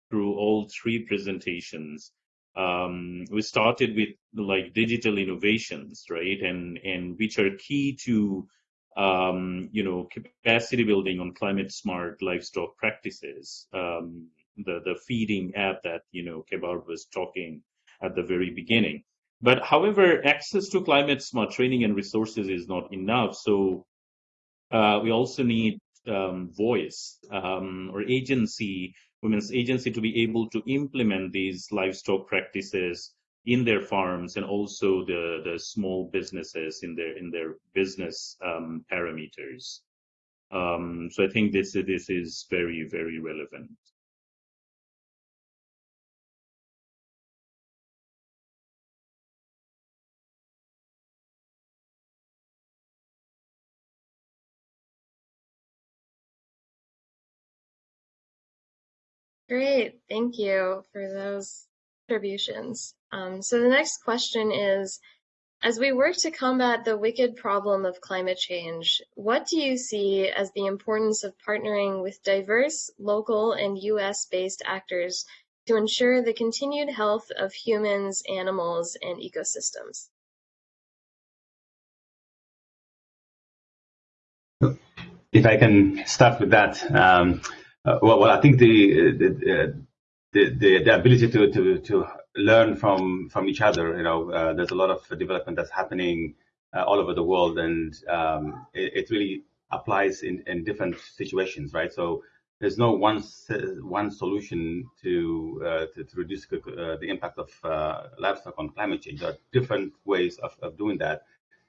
through all three presentations. Um, we started with like digital innovations, right? And, and which are key to, um, you know, capacity building on climate smart livestock practices. Um, the the feeding app that you know Kebreab was talking at the very beginning. But however, access to climate smart training and resources is not enough. So uh, we also need um, voice um, or agency, women's agency, to be able to implement these livestock practices in their farms and also the the small businesses in their in their business um, parameters. Um, so I think this this is very very relevant. Great, thank you for those contributions. Um, so the next question is, as we work to combat the wicked problem of climate change, what do you see as the importance of partnering with diverse local and US-based actors to ensure the continued health of humans, animals, and ecosystems? If I can start with that, um, uh, well, well, I think the the, the, the, the ability to, to, to learn from, from each other. You know, uh, there's a lot of development that's happening uh, all over the world, and um, it, it, really applies in, in different situations, right? So there's no one one solution to uh, to, to, reduce uh, the impact of uh, livestock on climate change. There are different ways of, of doing that,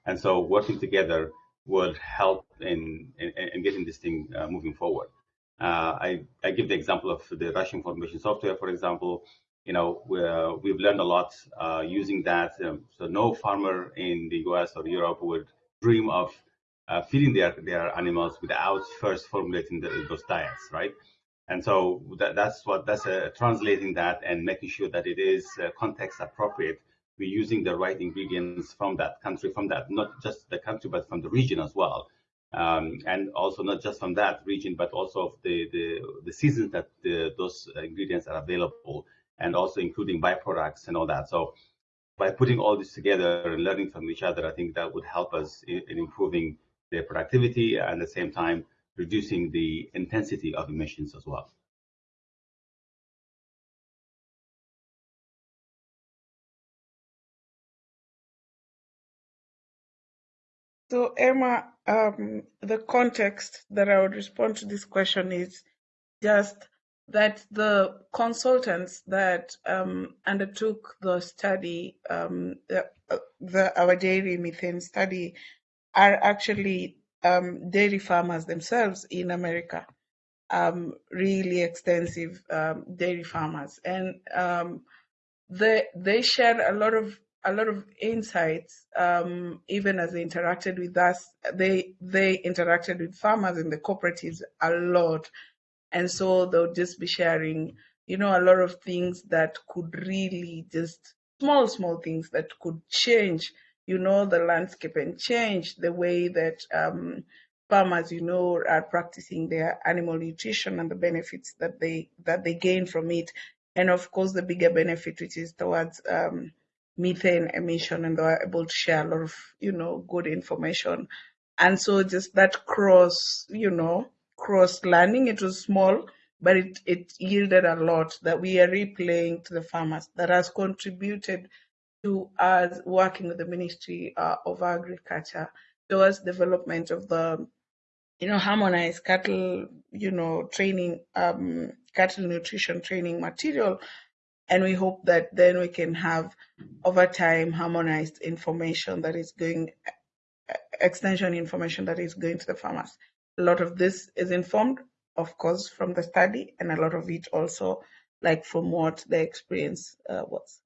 and so working together would help in in, in getting this thing uh, moving forward. Uh, I, I give the example of the ration formulation software, for example. You know, we have learned a lot uh, using that. Um, so no farmer in the US or Europe would dream of uh, feeding their, their animals without first formulating the, those diets, right? And so that, that's what that's uh, translating that and making sure that it is uh, context appropriate. We're using the right ingredients from that country, from that not just the country, but from the region as well um, and also not just from that region, but also of the, the, the seasons that the, those ingredients are available, and also including byproducts and all that. So by putting all this together and learning from each other, I think that would help us in, in improving their productivity and at the same time reducing the intensity of emissions as well. So Emma, um, the context that I would respond to this question is just that the consultants that um, undertook the study, um, the, the, our dairy methane study, are actually um, dairy farmers themselves in America, um, really extensive um, dairy farmers, and they they shared a lot of a lot of insights, um, even as they interacted with us. They they interacted with farmers in the cooperatives a lot, and so they'll just be sharing, you know, a lot of things that could really just small small things that could change, you know, the landscape and change the way that um, farmers, you know, are practicing their animal nutrition and the benefits that they that they gain from it, and of course the bigger benefit which is towards um, methane emission and they were able to share a lot of, you know, good information. And so just that cross, you know, cross learning, it was small, but it, it yielded a lot that we are replaying to the farmers that has contributed to us working with the Ministry uh, of Agriculture towards development of the, you know, harmonized cattle, you know, training, um, cattle nutrition training material and we hope that then we can have over time harmonized information that is going extension information that is going to the farmers. A lot of this is informed of course from the study and a lot of it also like from what the experience uh, was.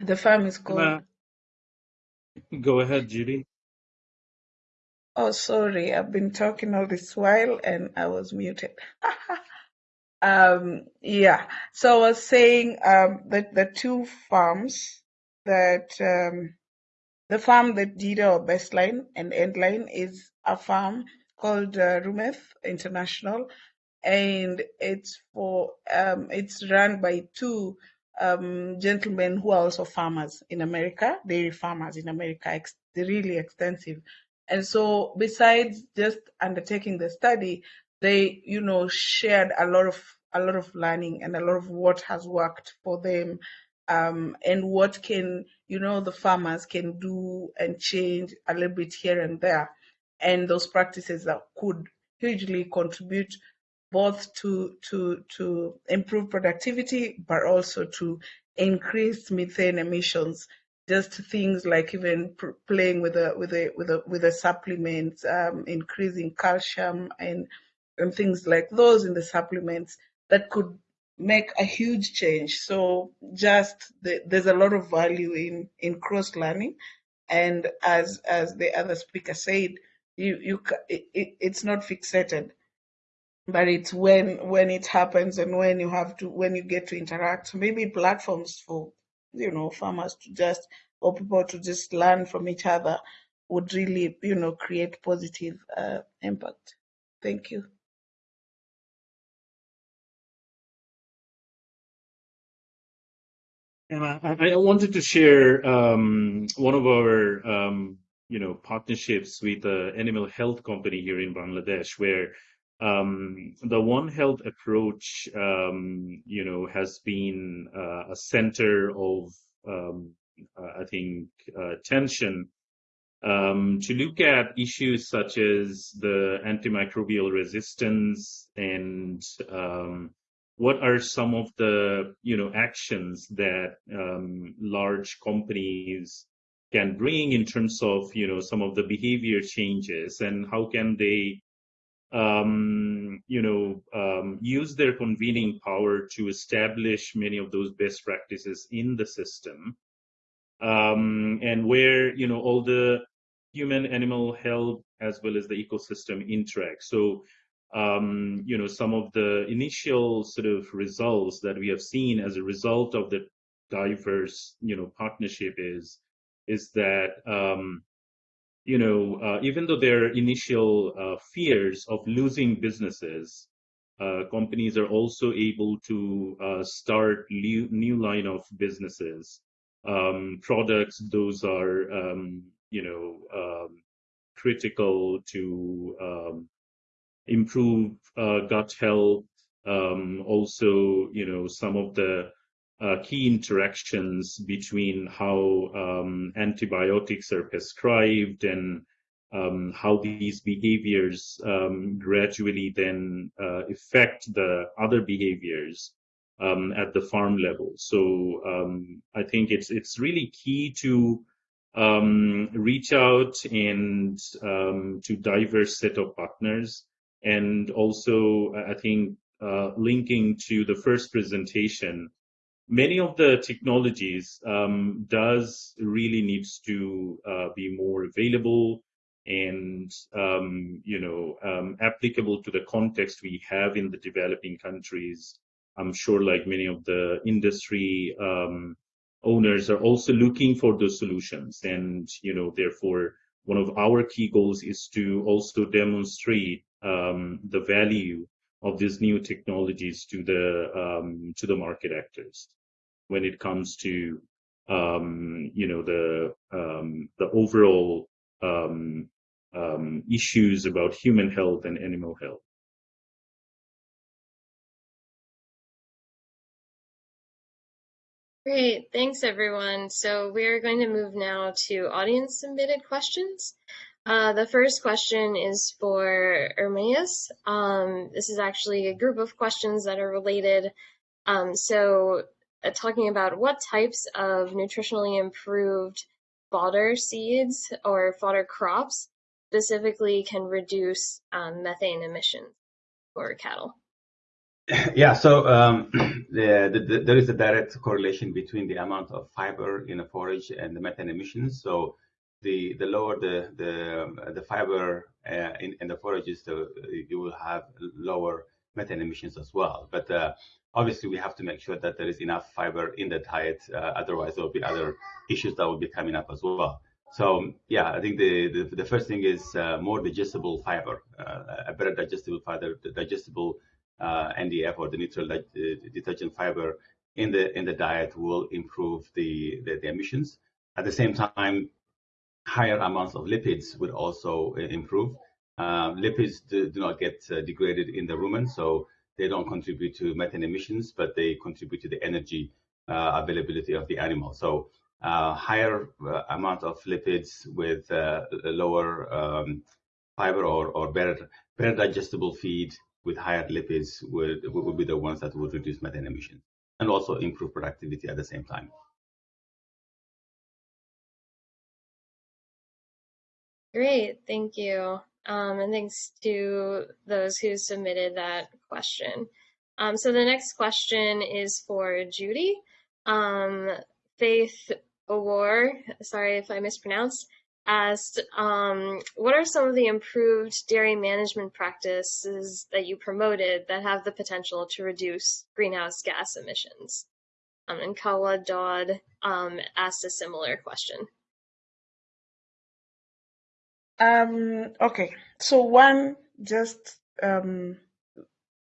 The farm is called go ahead judy Oh, sorry, I've been talking all this while and I was muted. um, yeah, so I was saying um, that the two farms that um, the farm that did our baseline and endline is a farm called uh, Rumeth International, and it's for um, it's run by two um, gentlemen who are also farmers in America, dairy farmers in America. Ex- really extensive. And so besides just undertaking the study, they, you know, shared a lot of a lot of learning and a lot of what has worked for them um, and what can you know the farmers can do and change a little bit here and there. And those practices that could hugely contribute both to to to improve productivity but also to increase methane emissions just things like even playing with a with a with a with a supplement, um, increasing calcium and and things like those in the supplements that could make a huge change. So just the, there's a lot of value in in cross learning, and as as the other speaker said, you you it, it's not fixated but it's when when it happens and when you have to when you get to interact maybe platforms for you know farmers to just or people to just learn from each other would really you know create positive uh, impact. Thank you. And I, I wanted to share um, one of our um, you know, partnerships with an animal health company here in Bangladesh, where um, the One Health approach, um, you know, has been uh, a center of, um, I think, uh, tension um, to look at issues such as the antimicrobial resistance and um, what are some of the you know actions that um, large companies can bring in terms of you know some of the behavior changes and how can they um, you know um, use their convening power to establish many of those best practices in the system um, and where you know all the human animal health as well as the ecosystem interact. So um, you know some of the initial sort of results that we have seen as a result of the diverse you know partnership is is that um, you know uh, even though there are initial uh, fears of losing businesses uh, companies are also able to uh, start new, new line of businesses. Um, products those are um, you know um, critical to um, improve uh, gut health. Um, also you know some of the uh, key interactions between how um, antibiotics are prescribed and um, how these behaviors um, gradually then uh, affect the other behaviors um, at the farm level. So um, I think it's it's really key to um, reach out and to diverse set of partners, and also I think uh, linking to the first presentation many of the technologies um, does really needs to uh, be more available and um, you know um, applicable to the context we have in the developing countries. I'm sure, like many of the industry um, owners, are also looking for those solutions, and you know, therefore, one of our key goals is to also demonstrate um, the value of these new technologies to the um, to the market actors when it comes to um, you know the um, the overall um, um, issues about human health and animal health. Great, thanks everyone. So we're going to move now to audience submitted questions. Uh, the first question is for Ermias. Um, this is actually a group of questions that are related. Um, so uh, talking about what types of nutritionally improved fodder seeds or fodder crops specifically can reduce um, methane emissions for cattle. Yeah, so um, the, the, there is a direct correlation between the amount of fiber in a forage and the methane emissions. So the the lower the the the fiber uh, in, in the forages, the, you will have lower methane emissions as well. But uh, obviously, we have to make sure that there is enough fiber in the diet. Uh, otherwise, there will be other issues that will be coming up as well. So yeah, I think the the, the first thing is uh, more digestible fiber, uh, a better digestible fiber, digestible uh, NDF or the neutral detergent fiber in the in the diet will improve the, the, the emissions. At the same time, higher amounts of lipids would also improve. Um, lipids do, do, not get uh, degraded in the rumen, so they don't contribute to methane emissions, but they contribute to the energy uh, availability of the animal. So uh, higher uh, amount of lipids with uh, lower um, fiber or, or better, better digestible feed with higher lipids would, would be the ones that would reduce methane emissions and also improve productivity at the same time. Great, thank you. Um, and thanks to those who submitted that question. Um, so the next question is for Judy. Um, Faith Awar, sorry if I mispronounced, asked, um, what are some of the improved dairy management practices that you promoted that have the potential to reduce greenhouse gas emissions? Um, and Kawa Dodd um, asked a similar question. Um, okay, so one just um,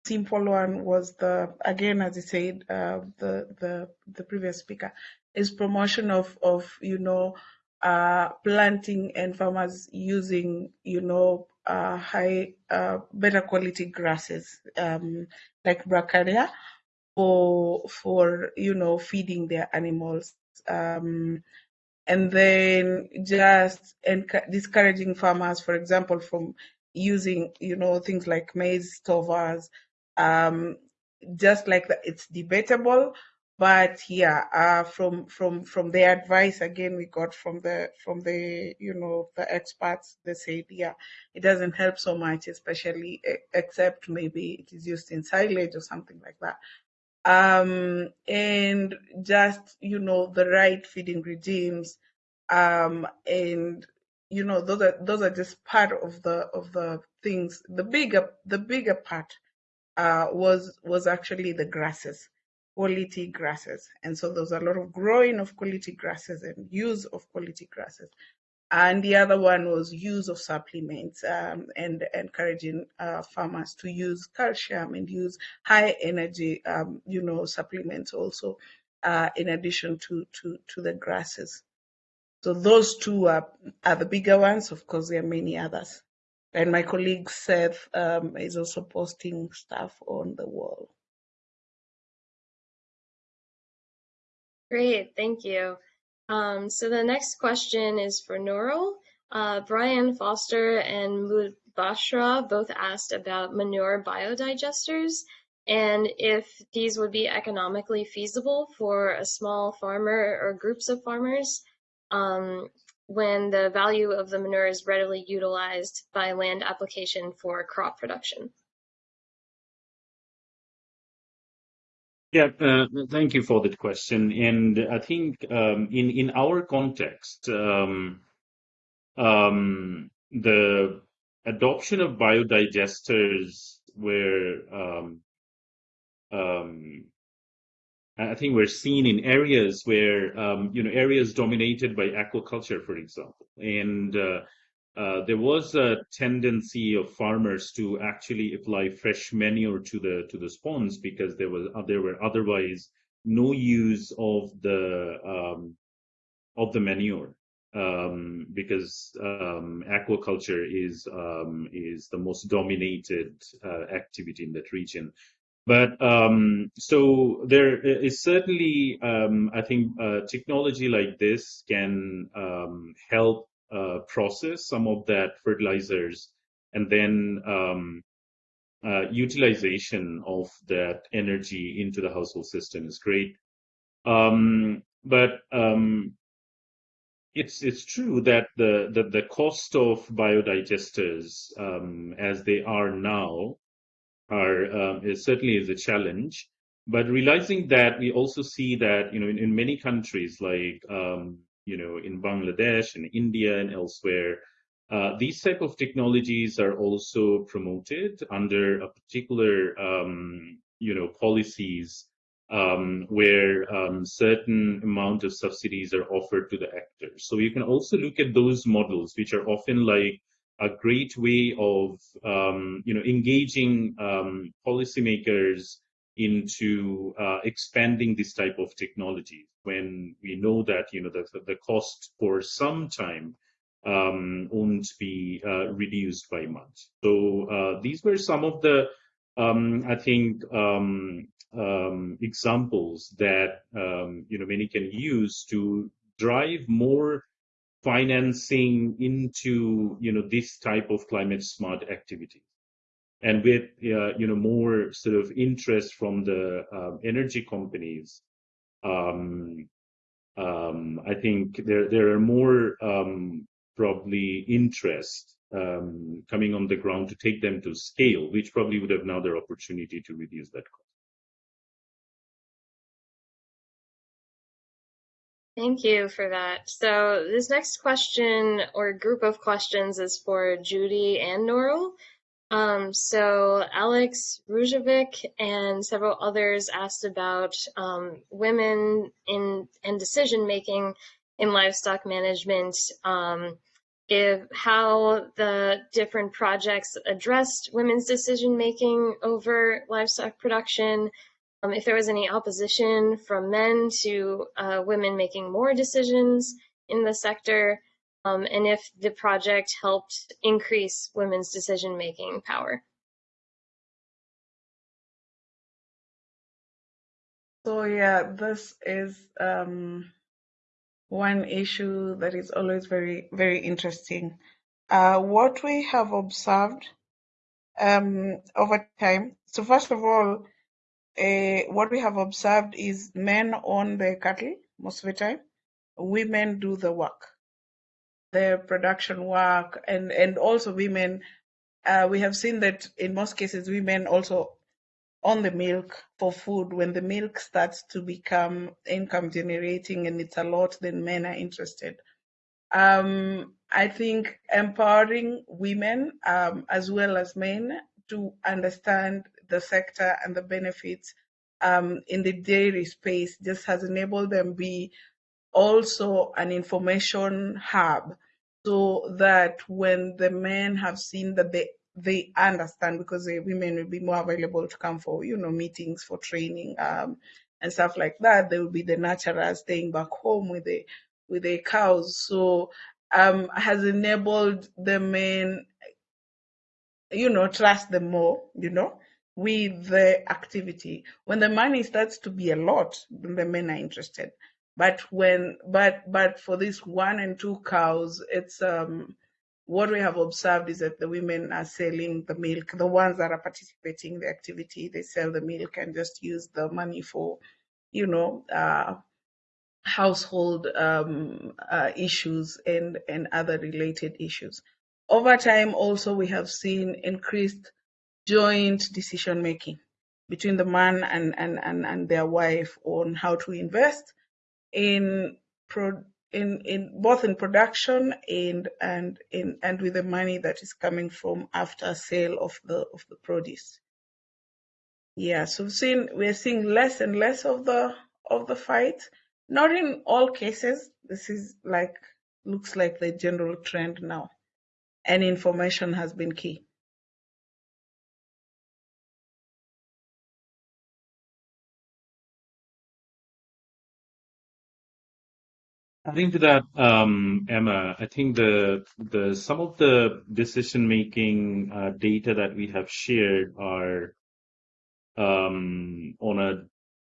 simple one was the again as I said uh, the the the previous speaker is promotion of of you know uh, planting and farmers using, you know, uh, high, uh, better quality grasses um, like brachiaria for for you know feeding their animals. Um, and then just discouraging farmers, for example, from using you know things like maize stovers. Um, just like that, it's debatable, but yeah, uh, from from from the advice again we got from the from the you know the experts, they said yeah, it doesn't help so much, especially except maybe it is used in silage or something like that. Um, and just you know the right feeding regimes, um, and you know those are those are just part of the of the things. The bigger the bigger part uh, was was actually the grasses quality grasses. And so there's a lot of growing of quality grasses and use of quality grasses. And the other one was use of supplements um, and encouraging uh, farmers to use calcium and use high energy, um, you know, supplements also uh, in addition to, to, to the grasses. So those two are, are the bigger ones. Of course, there are many others. And my colleague Seth um, is also posting stuff on the wall. Great, thank you. Um, so the next question is for Nurul. Uh, Brian Foster and Mubashra both asked about manure biodigesters and if these would be economically feasible for a small farmer or groups of farmers um, when the value of the manure is readily utilized by land application for crop production. Yeah, uh, thank you for that question. And I think um, in in our context, um, um, the adoption of biodigesters were, um, um, I think, we're seen in areas where um, you know areas dominated by aquaculture, for example, and uh, uh, there was a tendency of farmers to actually apply fresh manure to the to the spawns because there was uh, there were otherwise no use of the um, of the manure um, because um, aquaculture is um, is the most dominated uh, activity in that region. But um, so there is certainly, um, I think, uh, technology like this can help uh, process some of that fertilizers and then um, uh, utilization of that energy into the household system is great. Um, but um, it's it's true that the the, the cost of biodigesters um, as they are now are uh, is certainly is a challenge. But realizing that, we also see that you know in, in many countries like um, you know, in Bangladesh and India and elsewhere, uh, these type of technologies are also promoted under a particular, um, you know, policies um, where um, certain amount of subsidies are offered to the actors. So you can also look at those models, which are often like a great way of, um, you know, engaging um, policymakers into uh, expanding this type of technology when we know that you know the, the cost for some time um, won't be uh, reduced by much. So uh, these were some of the um, I think um, um examples that um, you know many can use to drive more financing into you know this type of climate smart activities and with uh, you know more sort of interest from the um, energy companies um, um, I think there there are more um, probably interest um, coming on the ground to take them to scale, which probably would have another opportunity to reduce that cost. Thank you for that. So this next question or group of questions is for Judy and Nurul. Um, so Alex Rujovic and several others asked about um, women in and decision making in livestock management. Um, if how the different projects addressed women's decision making over livestock production, um, if there was any opposition from men to uh, women making more decisions, in the sector um, and if the project helped increase women's decision-making power. So yeah, this is um, one issue that is always very, very interesting. Uh, what we have observed um, over time. So first of all, uh, what we have observed is men own the cattle most of the time. Women do the work, the production work, and and also women. Uh, we have seen that in most cases, women also on the milk for food. When the milk starts to become income generating and it's a lot, then men are interested. Um, I think empowering women um, as well as men to understand the sector and the benefits um, in the dairy space just has enabled them be also an information hub so that when the men have seen that they they understand because the women will be more available to come for you know meetings for training um, and stuff like that they will be the natural staying back home with the with the cows. So um, has enabled the men you know trust them more you know with the activity. When the money starts to be a lot the men are interested but when but but for this one and two cows it's um what we have observed is that the women are selling the milk. The ones that are participating in the activity, they sell the milk and just use the money for, you know, uh, household um, uh, issues and, and other related issues. Over time, also, we have seen increased joint decision making between the man and, and, and, and their wife on how to invest in pro- in, in both in production and and in and with the money that is coming from after sale of the of the produce. Yeah, so we've seen we're seeing less and less of the of the fight. Not in all cases. This is like looks like the general trend now. And information has been key. Adding to that, um, Emma, I think the the some of the decision making uh, data that we have shared are um, on a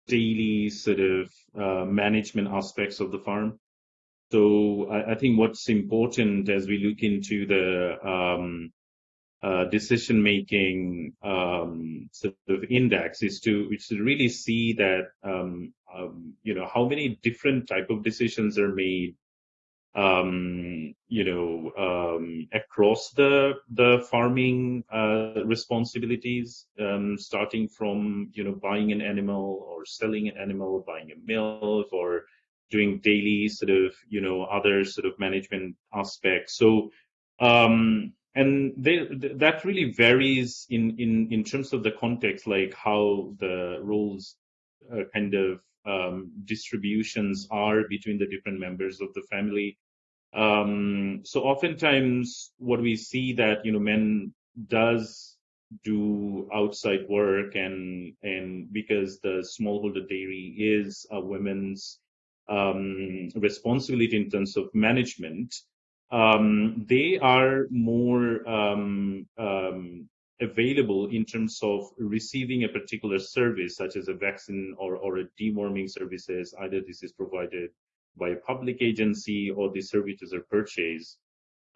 daily sort of uh, management aspects of the farm. So I, think what's important as we look into the um, uh, decision making um, sort of index is to is to really see that um, you know how many different type of decisions are made um, you know um, across the the farming uh, responsibilities um, starting from you know buying an animal or selling an animal buying a milk or doing daily sort of you know other sort of management aspects. So um, and they, that really varies in, in, in terms of the context, like how the roles uh, kind of um, distributions are between the different members of the family. Um, so oftentimes what we see that, you know, men does do outside work and, and because the smallholder dairy is a women's um, responsibility in terms of management, um, they are more um, um, available in terms of receiving a particular service, such as a vaccine or, or a deworming services. Either this is provided by a public agency or the services are purchased.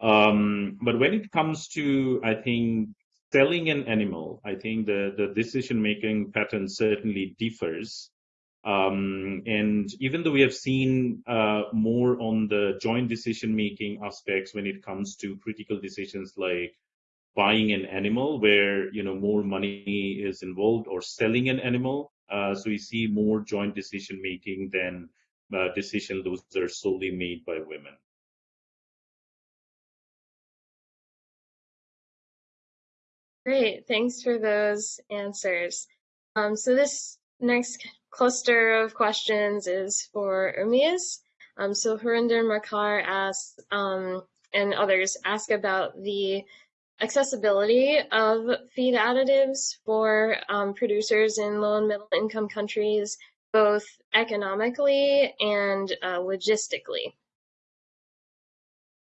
Um, but when it comes to, I think, selling an animal, I think the, the decision-making pattern certainly differs. Um, and even though we have seen uh, more on the joint decision making aspects when it comes to critical decisions like buying an animal where you know more money is involved or selling an animal. Uh, so we see more joint decision making than uh, decisions those are solely made by women. Great. Thanks for those answers. Um, so this next cluster of questions is for Ermias. Um, so Harinder Makkar asks, um, and others ask about the accessibility of feed additives for um, producers in low and middle income countries, both economically and uh, logistically.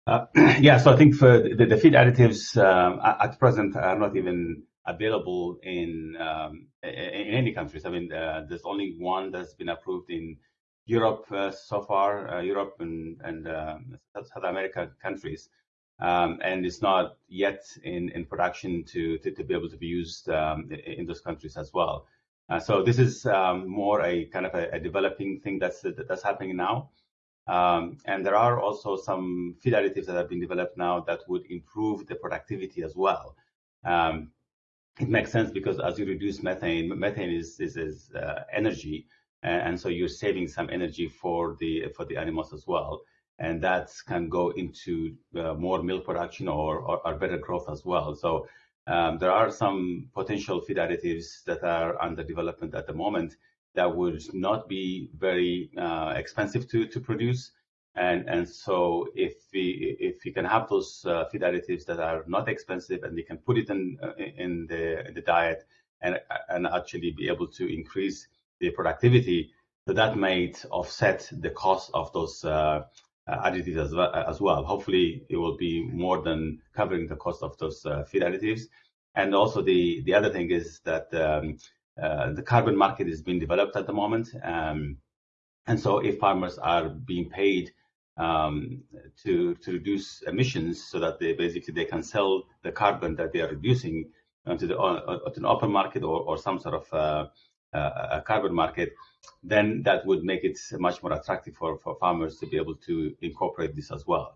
Uh, yeah, so I think for the, the feed additives um, at present are not even available in um, in any countries. I mean, uh, there's only one that's been approved in Europe uh, so far, uh, Europe and, and um, South America countries, um, and it's not yet in, in production to, to, to be able to be used um, in those countries as well. Uh, so this is um, more a kind of a, a, developing thing that's that's happening now. Um, and there are also some feed additives that have been developed now that would improve the productivity as well. Um, it makes sense because as you reduce methane, methane is is, is uh, energy, and, and, so you're saving some energy for the for the animals as well, and that can go into uh, more milk production or, or, or better growth as well. So um, there are some potential feed additives that are under development at the moment that would not be very uh, expensive to, to produce. And, and so if we if we can have those uh, feed additives that are not expensive and we can put it in uh, in the in the diet and and actually be able to increase the productivity, so that might offset the cost of those uh, additives as well, as well. Hopefully, it will be more than covering the cost of those uh, feed additives. And also, the the other thing is that um, uh, the carbon market is being developed at the moment, um, and so if farmers are being paid um, to to reduce emissions, so that they basically they can sell the carbon that they are reducing to the uh, an open market or, or some sort of uh, a carbon market, then that would make it much more attractive for, for farmers to be able to incorporate this as well.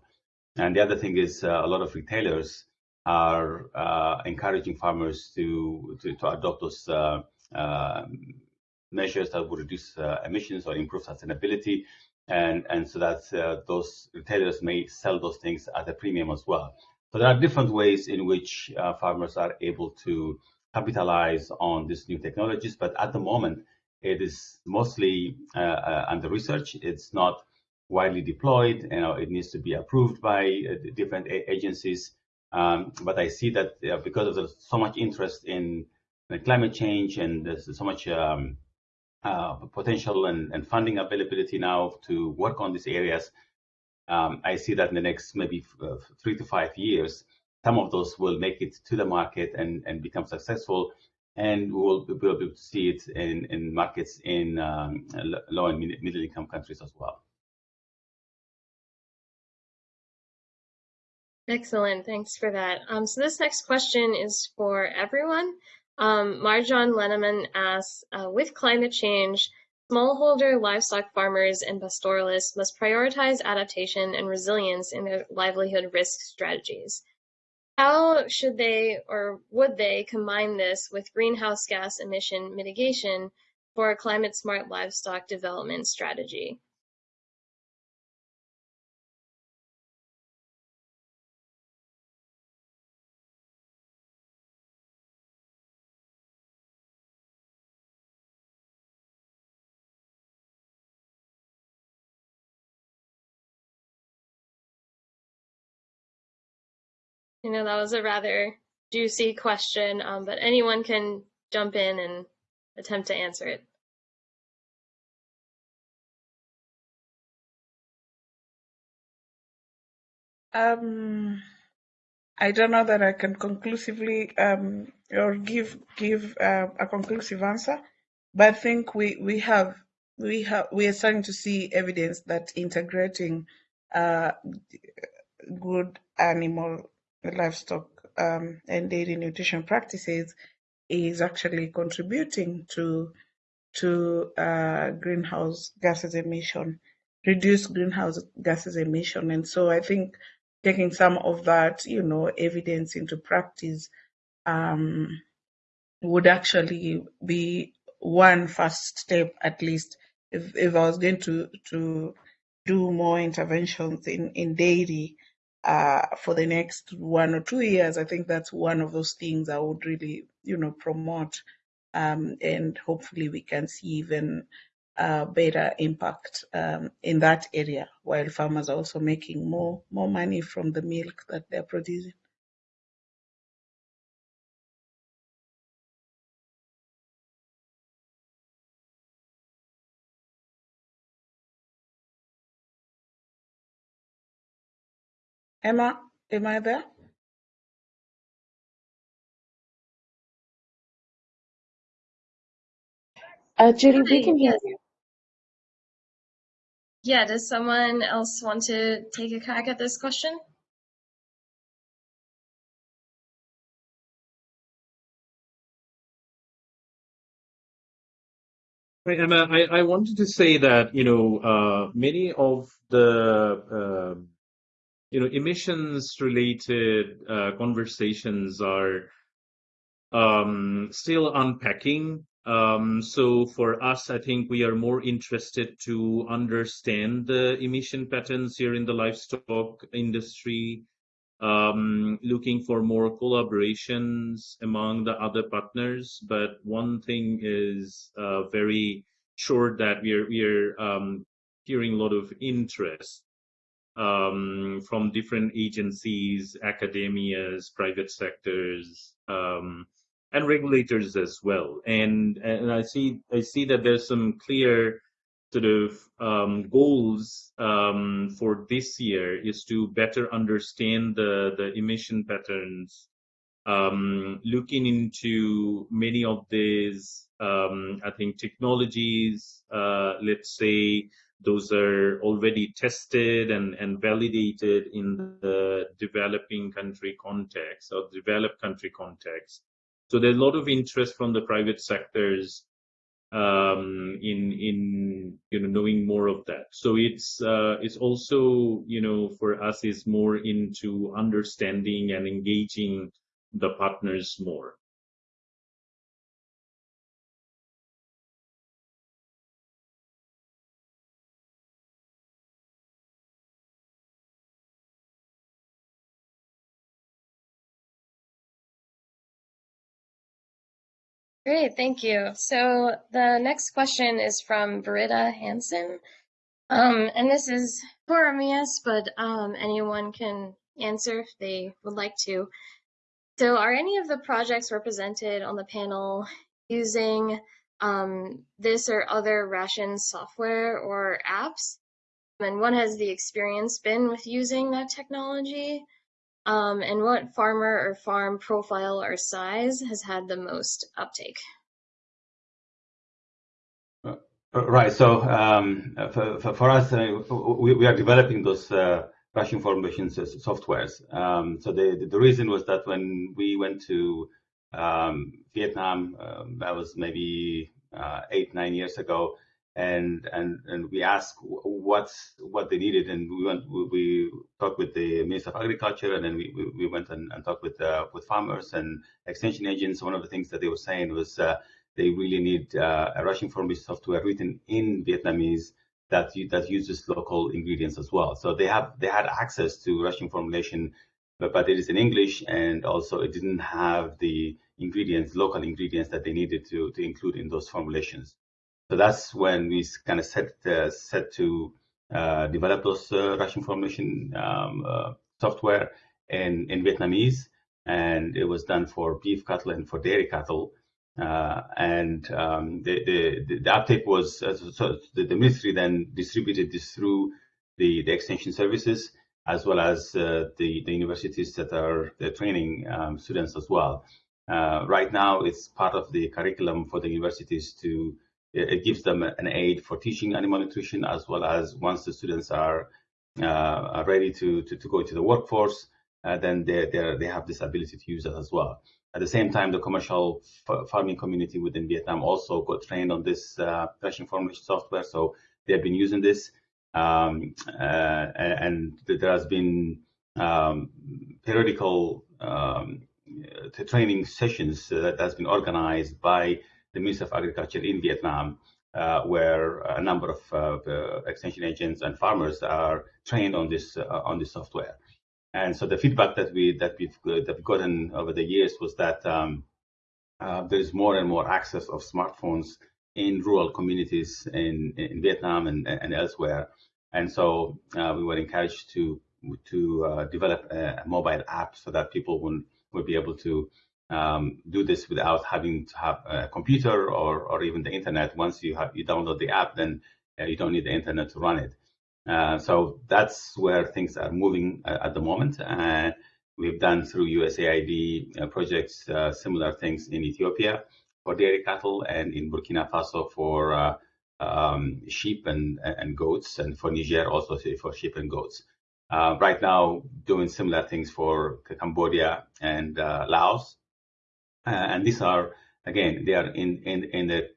And the other thing is uh, a lot of retailers are uh, encouraging farmers to, to, to adopt those uh, um, measures that would reduce uh, emissions or improve sustainability. And, and so that uh, those retailers may sell those things at a premium as well. So there are different ways in which uh, farmers are able to capitalize on these new technologies. But at the moment, it is mostly uh, uh, under research. It's not widely deployed. You know, it needs to be approved by uh, different agencies. Um, but I see that because of the, so much interest in, climate change and there's so much um, uh, potential and, and, funding availability now to work on these areas, um, I see that in the next maybe three to five years, some of those will make it to the market and, and become successful. And we will be able to see it in, in markets in um, low and middle income countries as well. Excellent, thanks for that. Um, so this next question is for everyone. Um, Marjan Leneman asks, uh, with climate change, smallholder livestock farmers and pastoralists must prioritize adaptation and resilience in their livelihood risk strategies. How should they or would they combine this with greenhouse gas emission mitigation for a climate-smart livestock development strategy? You know, that was a rather juicy question, um, but anyone can jump in and attempt to answer it. Um, I don't know that I can conclusively um, or give give uh, a conclusive answer, but I think we we have we have we are starting to see evidence that integrating uh, good animal livestock um, and dairy nutrition practices is actually contributing to to uh, greenhouse gases emission, reduce greenhouse gases emission. And so I think taking some of that, you know, evidence into practice um, would actually be one first step, at least, if, if I was going to to do more interventions in, in dairy, uh, for the next one or two years, I think that's one of those things I would really, you know, promote. Um, and hopefully we can see even uh, better impact um, in that area, while farmers are also making more more money from the milk that they're producing. Emma, am I there? Uh, Judy, we can hear Yes. you. Yeah, does someone else want to take a crack at this question? Right, Emma, I, I wanted to say that, you know, uh, many of the, uh, you know, emissions related uh, conversations are um, still unpacking. Um, so for us, I think we are more interested to understand the emission patterns here in the livestock industry, um, looking for more collaborations among the other partners. But one thing is uh, very sure that we're we're um, hearing a lot of interest um, from different agencies, academias, private sectors, um, and regulators as well. And and I see I see that there's some clear sort of um, goals um, for this year is to better understand the the emission patterns, um, looking into many of these um, I think technologies. Uh, let's say those are already tested and, and validated in the developing country context or developed country context. So there's a lot of interest from the private sectors um, in in you know knowing more of that. So it's uh, it's also you know for us is more into understanding and engaging the partners more. Great, thank you. So the next question is from Britta Hansen. Um, and this is for Ermias, but um, anyone can answer if they would like to. So are any of the projects represented on the panel using um, this or other ration software or apps? And what has the experience been with using that technology? Um, and what farmer or farm profile or size has had the most uptake? Uh, Right. So um, for, for, us, uh, we, we are developing those uh, ration formulation softwares. Um, so the, the reason was that when we went to um, Vietnam, um, that was maybe uh, eight nine years ago, and and and we asked what's what they needed, and we went we, we talked with the Minister of Agriculture, and then we we, we went and, and, talked with uh, with farmers and extension agents. One of the things that they were saying was uh, they really need uh, a ration formulation software written in Vietnamese that that uses local ingredients as well. So they have they had access to ration formulation, but, but it is in English, and also it didn't have the ingredients, local ingredients that they needed to to include in those formulations. So that's when we kind of set uh, set to uh, develop those uh, ration formulation um, software in in Vietnamese, and it was done for beef cattle and for dairy cattle. Uh, and um, the, the, the uptake was uh, so the, the, ministry then distributed this through the, the extension services as well as uh, the, the universities that are training um, students as well. right now, it's part of the curriculum for the universities to it gives them an aid for teaching animal nutrition as well as once the students are, uh, are ready to, to, to, go into the workforce, uh, then they, they have this ability to use it as well. At the same time, the commercial farming community within Vietnam also got trained on this uh, ration formulation software, so they've been using this. Um, uh, and there has been um, periodical um, training sessions that has been organized by the Ministry of Agriculture in Vietnam, uh, where a number of uh, extension agents and farmers are trained on this uh, on this software. And so the feedback that we that we've that we've gotten over the years was that um, uh, there is more and more access of smartphones in rural communities in in Vietnam and and elsewhere. And so uh, we were encouraged to to uh, develop a mobile app so that people would would be able to um, do this without having to have a computer or, or even the internet. Once you have you download the app, then uh, you don't need the internet to run it. Uh, so that's where things are moving uh, at the moment. Uh, we've done through USAID uh, projects uh, similar things in Ethiopia for dairy cattle and in Burkina Faso for um, sheep and, and goats, and for Niger also for sheep and goats. right now, doing similar things for Cambodia and Laos. And these are, again, they are in, in, in the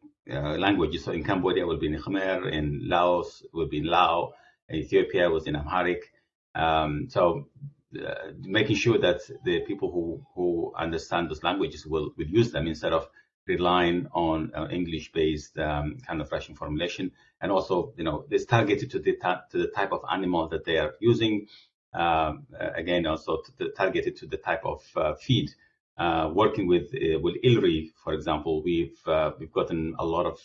languages. So in Cambodia will be in Khmer, in Laos will be in Lao, Ethiopia was in Amharic. Um, so uh, making sure that the people who, who understand those languages will, will use them instead of relying on uh, English-based um, kind of ration formulation. And also, you know, it's targeted to the, to the type of animal that they are using. Um, again, also to the, targeted to the type of uh, feed. Uh, working with uh, with ILRI, for example, we've uh, we've gotten a lot of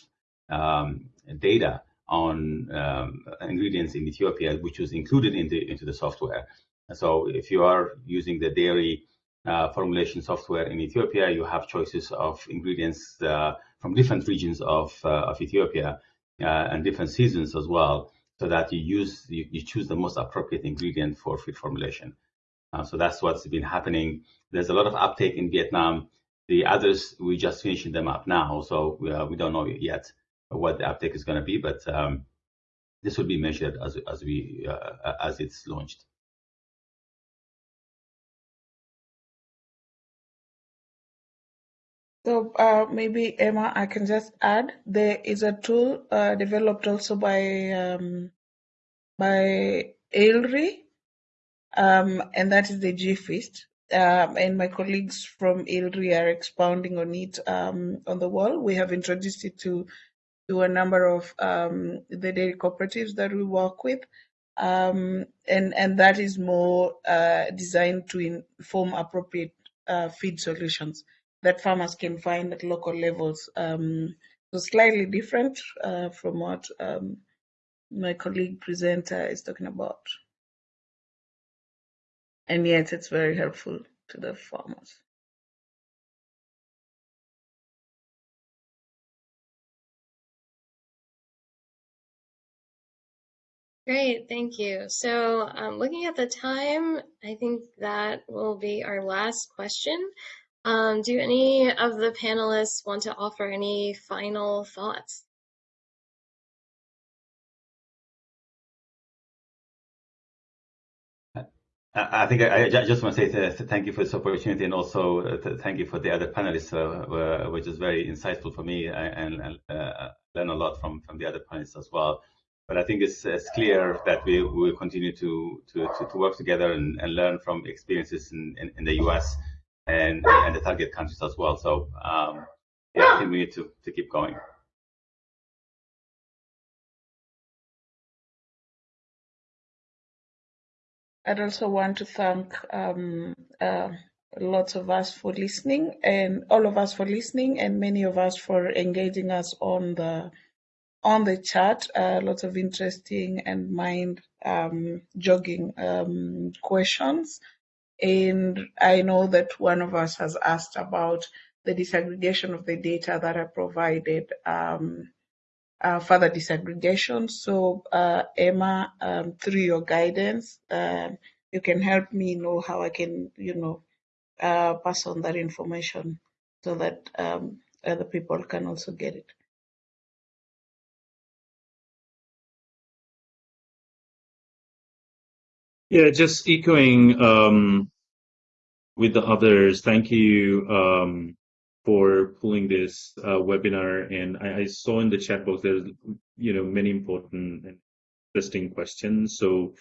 um, data on um, ingredients in Ethiopia, which was included in the, into the software. So if you are using the dairy uh, formulation software in Ethiopia, you have choices of ingredients uh, from different regions of, uh, of Ethiopia and different seasons as well, so that you use you, you choose the most appropriate ingredient for feed formulation. Uh, so that's what's been happening. There's a lot of uptake in Vietnam. The others, we're just finishing them up now, so we, uh, we don't know yet what the uptake is going to be, but um, this will be measured as as we uh, as it's launched. So uh, maybe Emma, I can just add there is a tool uh, developed also by um, by ILRI, um, and that is the GFeast. Um, and my colleagues from ILRI are expounding on it um, on the wall. We have introduced it to to a number of um, the dairy cooperatives that we work with. Um, and, and that is more uh, designed to inform appropriate uh, feed solutions that farmers can find at local levels. Um, so slightly different uh, from what my colleague presenter is talking about. And yet it's very helpful to the farmers. Great, thank you. So um, looking at the time, I think that will be our last question. Um, do any of the panelists want to offer any final thoughts? I think I, just want to say thank you for this opportunity and also uh, thank you for the other panelists, uh, which is very insightful for me and, uh, learn a lot from, from the other panelists as well but I think it's, it's clear that we will continue to, to, to, to, work together and, and learn from experiences in, in, in, the US and, and the target countries as well. So um, yeah, I think we need to, to keep going. I'd also want to thank um, uh, lots of us for listening and all of us for listening and many of us for engaging us on the on the chat, uh, lots of interesting and mind um, jogging um, questions. And I know that one of us has asked about the disaggregation of the data that are provided, um, uh, further disaggregation. So, uh, Emma, um, through your guidance, uh, you can help me know how I can, you know, uh, pass on that information so that um, other people can also get it. Yeah, just echoing um, with the others. Thank you um, for pulling this uh, webinar. And I, I, saw in the chat box there's you know many important and interesting questions. So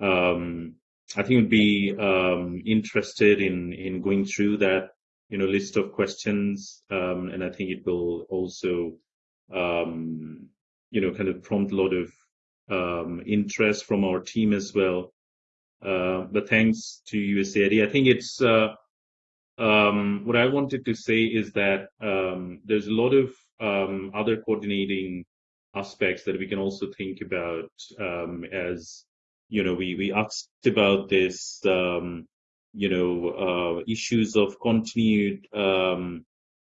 um, I think would be um, interested in in going through that you know list of questions, um, and I think it will also um, you know kind of prompt a lot of interest from our team as well uh, but thanks to USAID, I think it's uh, um, what I wanted to say is that um, there's a lot of um, other coordinating aspects that we can also think about um, as you know we we asked about this um, you know uh, issues of continued um,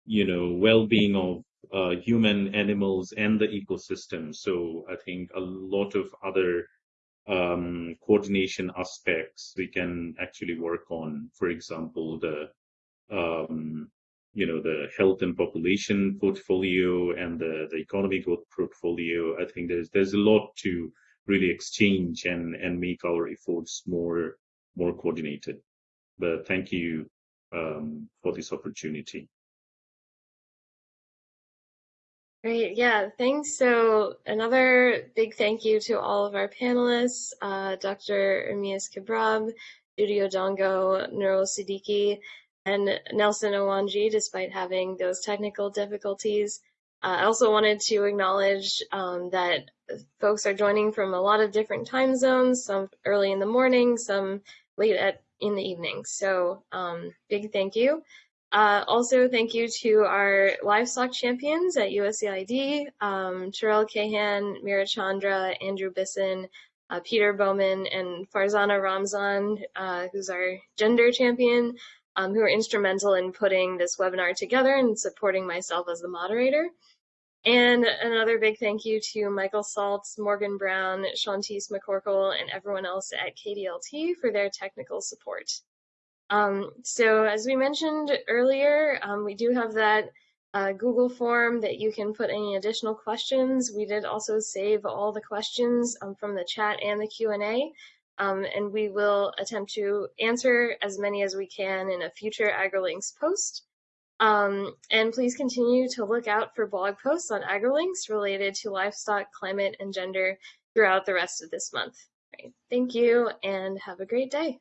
you know well-being of uh, human animals and the ecosystem so i think a lot of other coordination aspects we can actually work on. For example, the um, you know the health and population portfolio and the, the economy growth portfolio. I think there's there's a lot to really exchange and and make our efforts more more coordinated. But thank you um, for this opportunity. Great, yeah, thanks. So another big thank you to all of our panelists, uh, Dr. Ermias Kebreab, Judy Odongo, Nurul Siddiqui, and Nelson Owanji, despite having those technical difficulties. Uh, I also wanted to acknowledge um, that folks are joining from a lot of different time zones, some early in the morning, some late at in the evening. So um, big thank you. Uh, also, thank you to our livestock champions at USAID, um, Terrell Kahan, Mira Chandra, Andrew Bisson, uh, Peter Bowman, and Farzana Ramzan, uh, who's our gender champion, um, who are instrumental in putting this webinar together and supporting myself as the moderator. And another big thank you to Michael Saltz, Morgan Brown, Shantice McCorkle, and everyone else at KDLT for their technical support. Um, so as we mentioned earlier, um, we do have that uh, Google form that you can put any additional questions. We did also save all the questions um, from the chat and the Q&A, um, and we will attempt to answer as many as we can in a future AgriLinks post. Um, and please continue to look out for blog posts on AgriLinks related to livestock, climate, and gender throughout the rest of this month. Right. Thank you and have a great day.